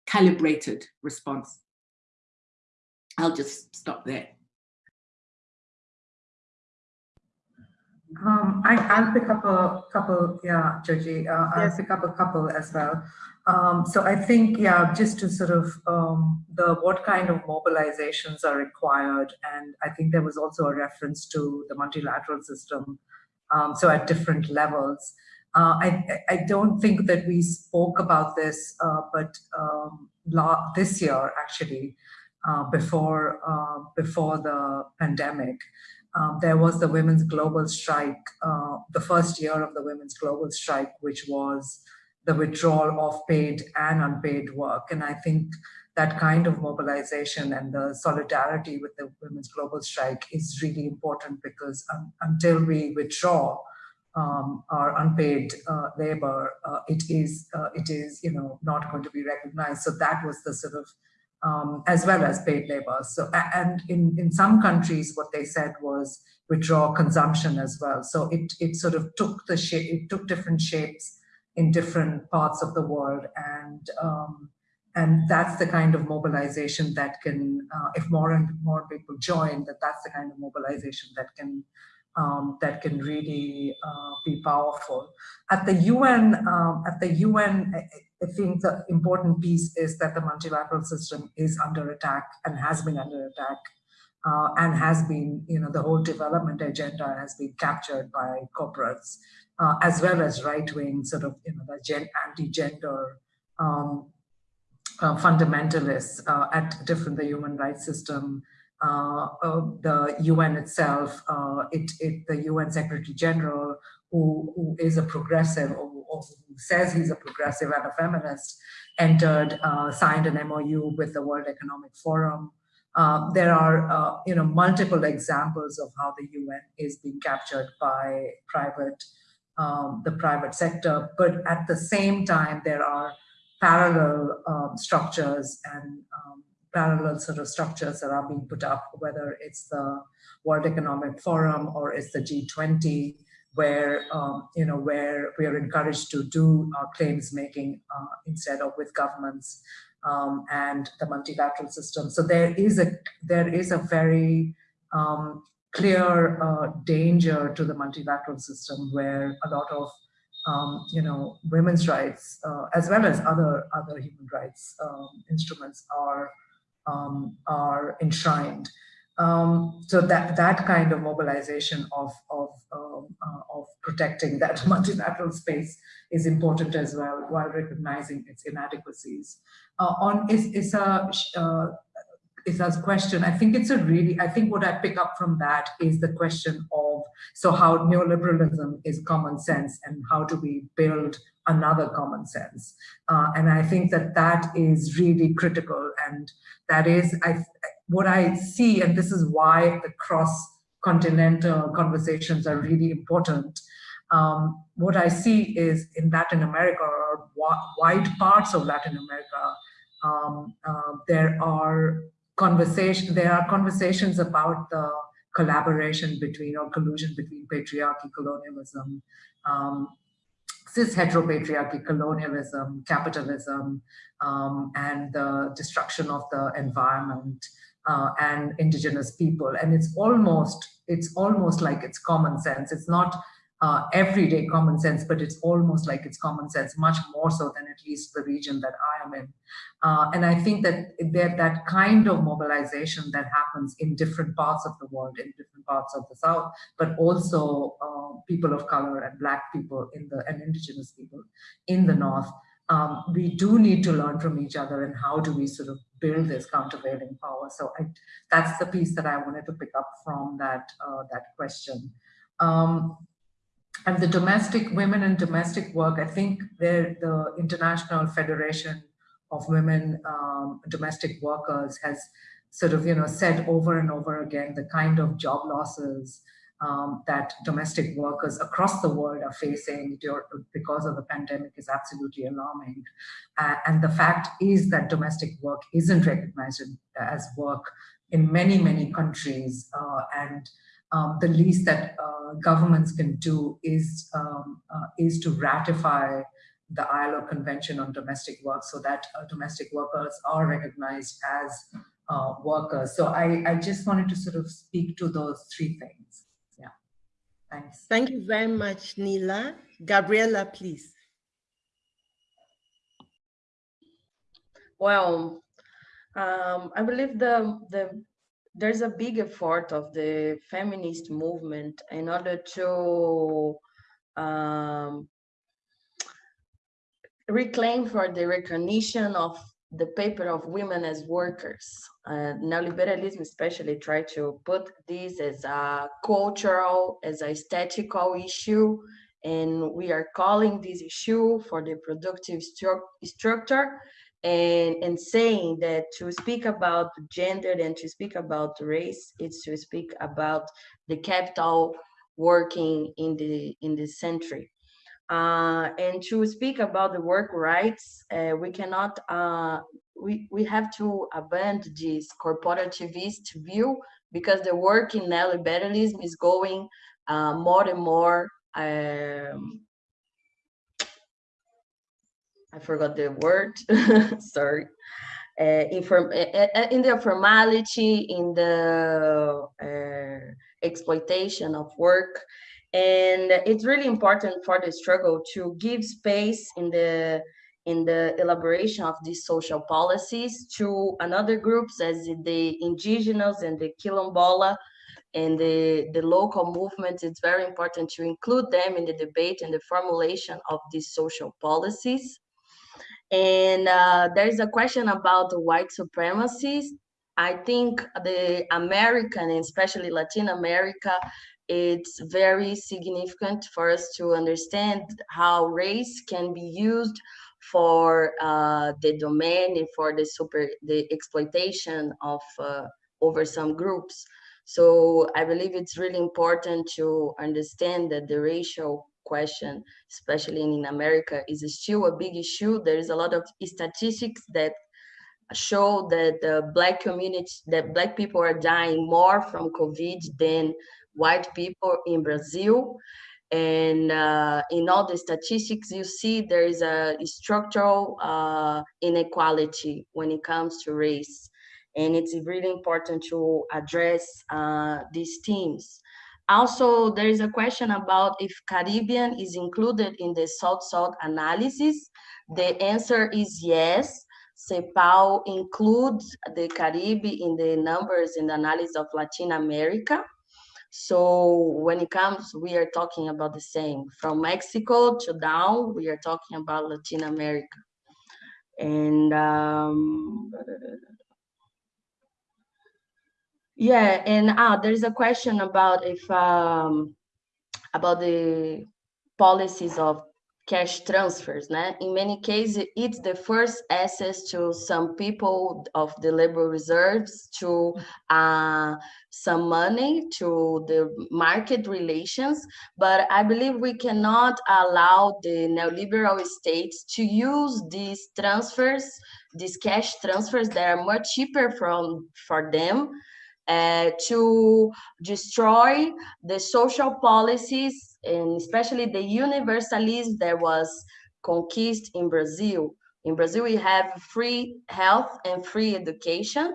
calibrated response. I'll just stop there. Um, I, will pick up a couple, yeah, Dzodzi, uh, I'll yes. pick up a couple as well. Um, so I think, yeah, just to sort of um, the what kind of mobilizations are required, and I think there was also a reference to the multilateral system um, so at different levels. Uh, I, I don't think that we spoke about this, uh, but um, this year actually, uh, before uh, before the pandemic, um, there was the women's global strike, uh, the first year of the women's global strike, which was the withdrawal of paid and unpaid work. And I think that kind of mobilization and the solidarity with the Women's Global Strike is really important because um, until we withdraw um, our unpaid uh, labor, uh, it is uh, it is you know not going to be recognized. So that was the sort of um, as well as paid labor. So and in in some countries, what they said was withdraw consumption as well. So it it sort of took the shape, it took different shapes in different parts of the world and. Um, and that's the kind of mobilization that can, uh, if more and more people join, that that's the kind of mobilization that can um, that can really uh, be powerful. At the UN, um, at the UN, I, think the important piece is that the multilateral system is under attack and has been under attack uh, and has been, you know, the whole development agenda has been captured by corporates, uh, as well as right-wing sort of, you know, the anti-gender um, uh, fundamentalists uh, at different the human rights system, the UN itself, uh, it, it, the UN Secretary General, who, who is a progressive or, or who says he's a progressive and a feminist, entered, signed an MOU with the World Economic Forum. Uh, there are, uh, you know, multiple examples of how the UN is being captured by private, um, the private sector. But at the same time, there are parallel um, structures and um, parallel sort of structures that are being put up, whether it's the World Economic Forum or it's the G20, where um, you know where we are encouraged to do uh, claims making uh, instead of with governments um, and the multilateral system. So there is a there is a very um, clear uh, danger to the multilateral system where a lot of um, you know women's rights uh, as well as other other human rights um, instruments are um, are enshrined. Um, so that that kind of mobilization of of um, uh, of protecting that multilateral space is important as well, while recognizing its inadequacies. Uh, on is is a uh, is a question. I think it's a really. I think what I pick up from that is the question of so how neoliberalism is common sense and how do we build another common sense. Uh, and I think that that is really critical. And that is I, what I see, and this is why the cross-continental conversations are really important. Um, what I see is in Latin America or wide parts of Latin America, um, uh, there are conversation, there are conversations about the collaboration between or collusion between patriarchy, colonialism, um, cis heteropatriarchy, colonialism, capitalism, um, and the destruction of the environment uh, and indigenous people. And it's almost, it's almost like it's common sense. It's not uh, everyday common sense, but it's almost like it's common sense, much more so than at least the region that I am in. Uh, and I think that there, that kind of mobilization that happens in different parts of the world, in different parts of the South, but also uh, people of color and Black people in the and indigenous people in the North, um, we do need to learn from each other and how do we sort of build this countervailing power. So I, that's the piece that I wanted to pick up from that, uh, that question. Um, and the domestic women and domestic work, I think the International Federation of Women um, Domestic Workers has sort of, you know, said over and over again the kind of job losses um, that domestic workers across the world are facing because of the pandemic is absolutely alarming. Uh, and the fact is that domestic work isn't recognized as work in many, many countries. Uh, and um, the least that uh, governments can do is, um, uh, is to ratify the ILO Convention on Domestic Work so that uh, domestic workers are recognized as uh, workers. So I, I just wanted to sort of speak to those three things. Yeah, thanks. Thank you very much, Nila. Gabriela, please. Well, um, I believe the, the there's a big effort of the feminist movement in order to um, reclaim for the recognition of the paper of women as workers. Uh, neoliberalism especially try to put this as a cultural, as a aesthetical issue, and we are calling this issue for the productive stru structure and, and saying that to speak about gender and to speak about race, it's to speak about the capital working in the in the century. Uh, and to speak about the work rights, uh, we cannot, uh, we, we have to abandon this corporativist view because the work in neoliberalism is going uh, more and more um, I forgot the word, sorry. Uh, inform uh, in the formality, in the uh, exploitation of work. And it's really important for the struggle to give space in the in the elaboration of these social policies to another groups as the indigenous and the quilombola and the, the local movements, it's very important to include them in the debate and the formulation of these social policies. And uh, there's a question about white supremacies. I think the American, especially Latin America, it's very significant for us to understand how race can be used for uh, the domain and for the super the exploitation of uh, over some groups. So I believe it's really important to understand that the racial question, especially in America, is still a big issue. There is a lot of statistics that show that the black community, that black people are dying more from COVID than white people in Brazil. And uh, in all the statistics, you see there is a structural uh, inequality when it comes to race and it's really important to address uh, these themes. Also, there is a question about if Caribbean is included in the South-South analysis. The answer is yes. CEPAL includes the Caribbean in the numbers in the analysis of Latin America. So when it comes, we are talking about the same. From Mexico to down, we are talking about Latin America. And um, yeah, and ah, there is a question about if um, about the policies of cash transfers. Né? In many cases, it's the first access to some people of the labor reserves to uh, some money to the market relations. But I believe we cannot allow the neoliberal states to use these transfers, these cash transfers that are much cheaper from for them uh, to destroy the social policies and especially the universalism that was conquered in Brazil. In Brazil, we have free health and free education,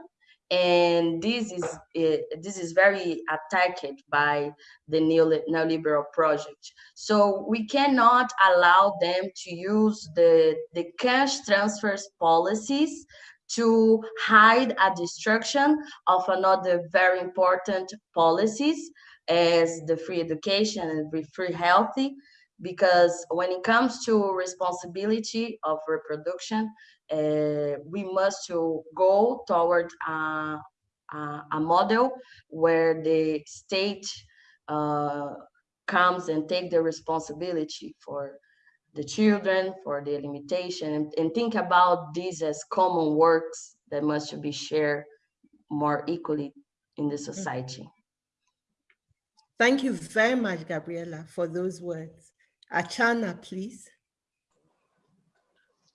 and this is uh, this is very attacked by the neoliberal project. So we cannot allow them to use the the cash transfers policies to hide a destruction of another very important policies as the free education and free healthy because when it comes to responsibility of reproduction uh, we must to go toward a, a, a, model where the state uh, comes and take the responsibility for the children, for the limitation, and, and think about these as common works that must be shared more equally in the mm-hmm. society. Thank you very much, Gabriela, for those words. Archana, please.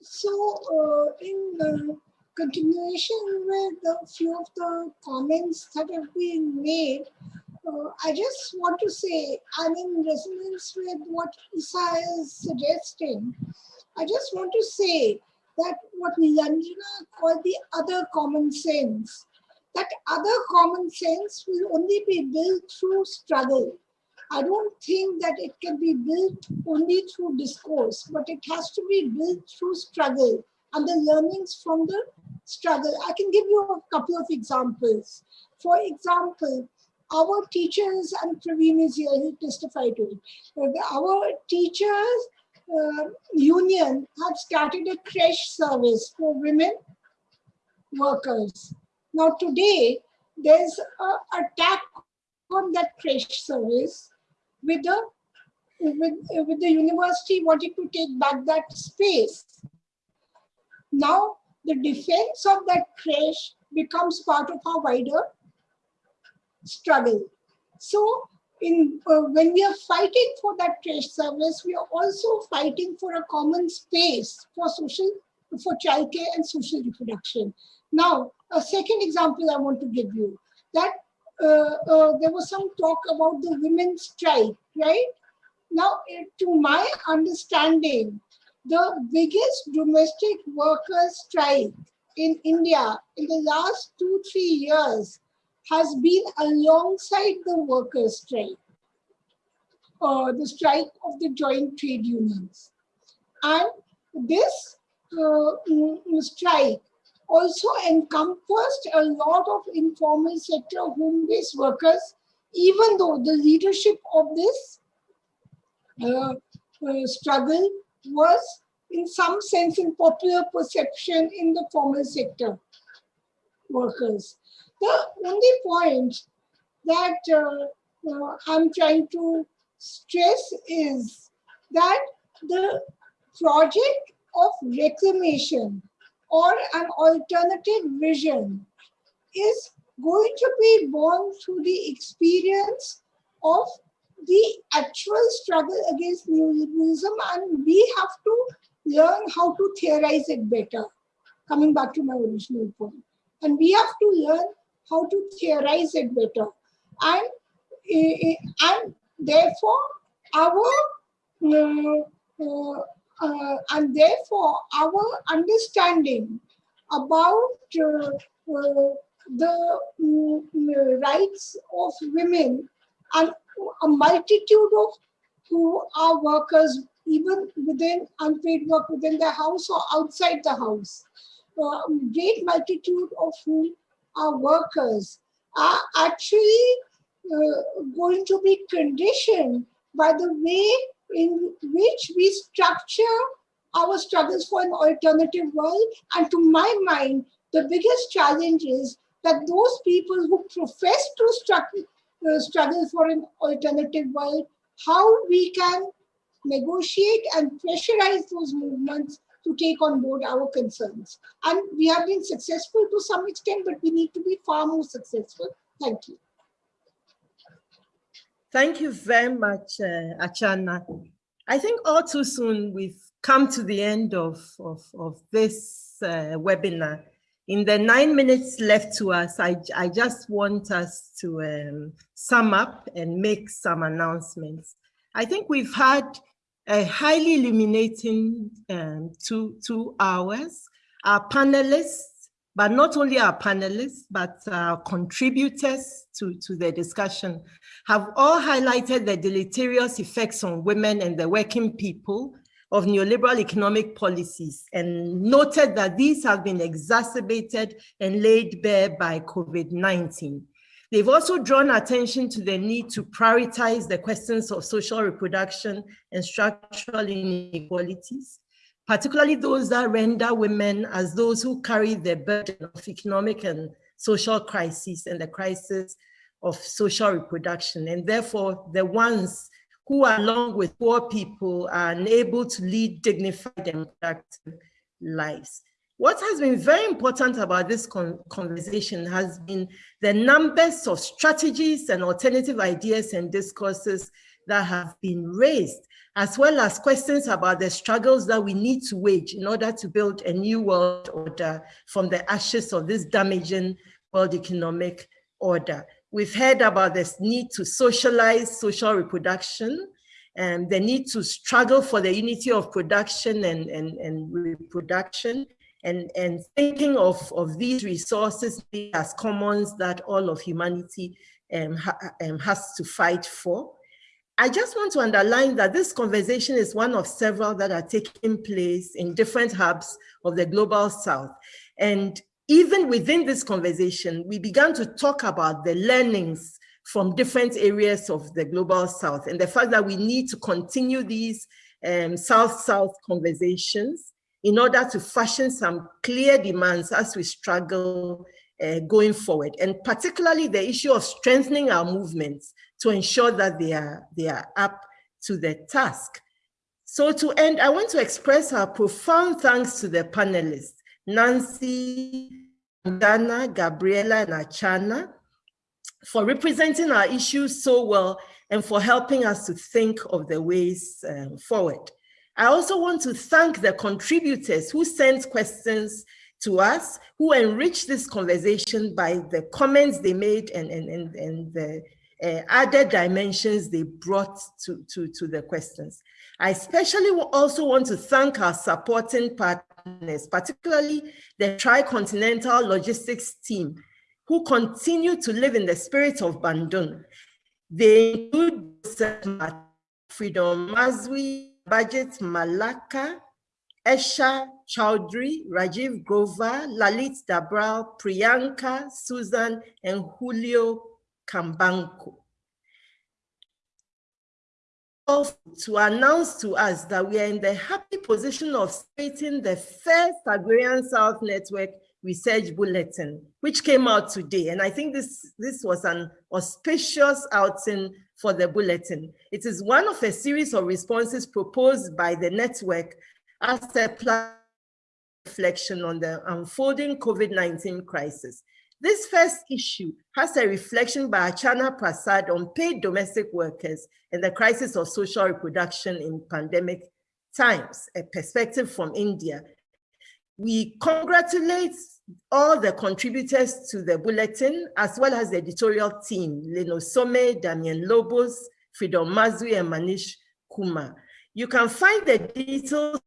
So uh, in the continuation with a few of the comments that have been made, I just want to say, I'm in resonance with what Issa is suggesting. I just want to say that what Nilanjana called the other common sense, that other common sense will only be built through struggle. I don't think that it can be built only through discourse, but it has to be built through struggle and the learnings from the struggle. I can give you a couple of examples. For example, our teachers, and Praveen is here, he testified to it. Uh, our teachers uh, union had started a creche service for women workers. Now today, there's an attack on that creche service with the with, with the university wanting to take back that space. Now the defense of that creche becomes part of our wider struggle. So in uh, when we are fighting for that creche service, we are also fighting for a common space for social, for childcare and social reproduction. Now, a second example I want to give you, that uh, uh, there was some talk about the women's strike, right? Now, eh, to my understanding, the biggest domestic workers strike in India in the last two, three years has been alongside the workers' strike, uh, the strike of the joint trade unions. And this uh, mm, strike also encompassed a lot of informal sector home-based workers, even though the leadership of this uh, uh, struggle was in some sense in popular perception in the formal sector workers. The only point that uh, I'm trying to stress is that the project of reclamation or an alternative vision is going to be born through the experience of the actual struggle against neoliberalism and we have to learn how to theorize it better. Coming back to my original point. And we have to learn how to theorize it better. And, and therefore, our uh, uh, uh, and therefore our understanding about uh, uh, the mm, rights of women and a multitude of who are workers even within unpaid work within the house or outside the house. Uh, great multitude of whom are workers are actually uh, going to be conditioned by the way in which we structure our struggles for an alternative world. And to my mind, the biggest challenge is that those people who profess to struggle, uh, struggle for an alternative world, how we can negotiate and pressurize those movements to take on board our concerns. And we have been successful to some extent, but we need to be far more successful. Thank you. Thank you very much, uh, Archana. I think all too soon we've come to the end of, of, of this uh, webinar. In the nine minutes left to us, I, I just want us to um, sum up and make some announcements. I think we've had a highly illuminating um, two, two hours. Our panelists but not only our panelists, but our contributors to, to the discussion have all highlighted the deleterious effects on women and the working people of neoliberal economic policies and noted that these have been exacerbated and laid bare by COVID-19. They've also drawn attention to the need to prioritize the questions of social reproduction and structural inequalities, particularly those that render women as those who carry the burden of economic and social crises and the crisis of social reproduction, and therefore the ones who, along with poor people, are unable to lead dignified and productive lives. What has been very important about this con conversation has been the numbers of strategies and alternative ideas and discourses that have been raised as well as questions about the struggles that we need to wage in order to build a new world order from the ashes of this damaging world economic order. We've heard about this need to socialize social reproduction and the need to struggle for the unity of production and, and, and reproduction and, and thinking of, of these resources as commons that all of humanity um, ha, um, has to fight for. I just want to underline that this conversation is one of several that are taking place in different hubs of the Global South. And even within this conversation, we began to talk about the learnings from different areas of the Global South and the fact that we need to continue these um, South-South conversations in order to fashion some clear demands as we struggle uh, going forward, and particularly the issue of strengthening our movements to ensure that they are, they are up to the task. So to end, I want to express our profound thanks to the panelists, Nancy, Dana, Gabriela, and Archana, for representing our issues so well and for helping us to think of the ways um, forward. I also want to thank the contributors who sent questions to us, who enriched this conversation by the comments they made and, and, and, and the uh, added dimensions they brought to, to, to the questions. I especially also want to thank our supporting partners, particularly the Tricontinental Logistics team, who continue to live in the spirit of Bandung. They include Freedom Mazwi, Bajit Malaka, Esha Chowdhury, Rajiv Grover, Lalit Dabral, Priyanka, Susan, and Julio Kambanko. To announce to us that we are in the happy position of starting the first Agrarian South Network research bulletin, which came out today. And I think this, this was an auspicious outing for the bulletin. It is one of a series of responses proposed by the network as a plan reflection on the unfolding COVID-19 crisis. This first issue has a reflection by Archana Prasad on paid domestic workers and the crisis of social reproduction in pandemic times, a perspective from India. We congratulate all the contributors to the bulletin, as well as the editorial team, Lyn Ossome, Damien Lobos, Freedom Mazwi, and Manish Kumar. You can find the details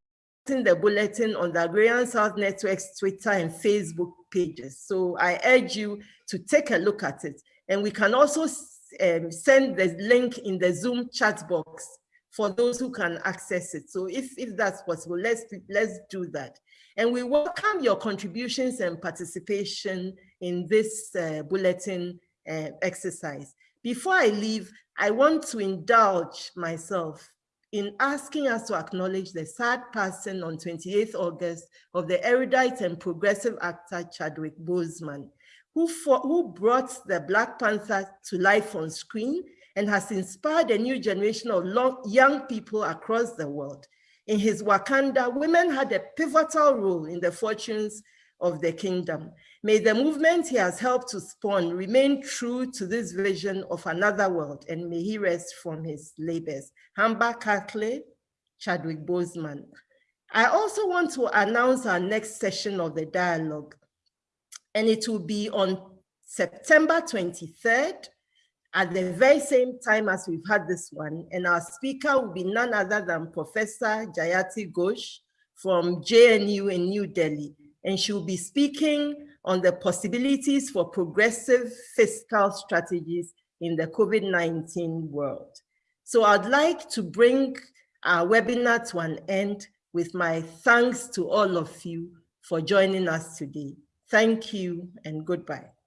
in the bulletin on the Agrarian South Network's Twitter and Facebook pages. So I urge you to take a look at it. And we can also um, send the link in the Zoom chat box for those who can access it. So if, if that's possible, let's, let's do that. And we welcome your contributions and participation in this uh, bulletin uh, exercise. Before I leave, I want to indulge myself in asking us to acknowledge the sad passing on 28th August of the erudite and progressive actor Chadwick Boseman, who, who brought the Black Panther to life on screen and has inspired a new generation of long, young people across the world. In his Wakanda, women had a pivotal role in the fortunes of the kingdom. May the movement he has helped to spawn remain true to this vision of another world, and may he rest from his labors. Hamba Kahle, Chadwick Boseman. I also want to announce our next session of the dialogue, and it will be on September 23rd at the very same time as we've had this one. And our speaker will be none other than Professor Jayati Ghosh from JNU in New Delhi. And she will be speaking on the possibilities for progressive fiscal strategies in the COVID-19 world. So I'd like to bring our webinar to an end with my thanks to all of you for joining us today. Thank you and goodbye.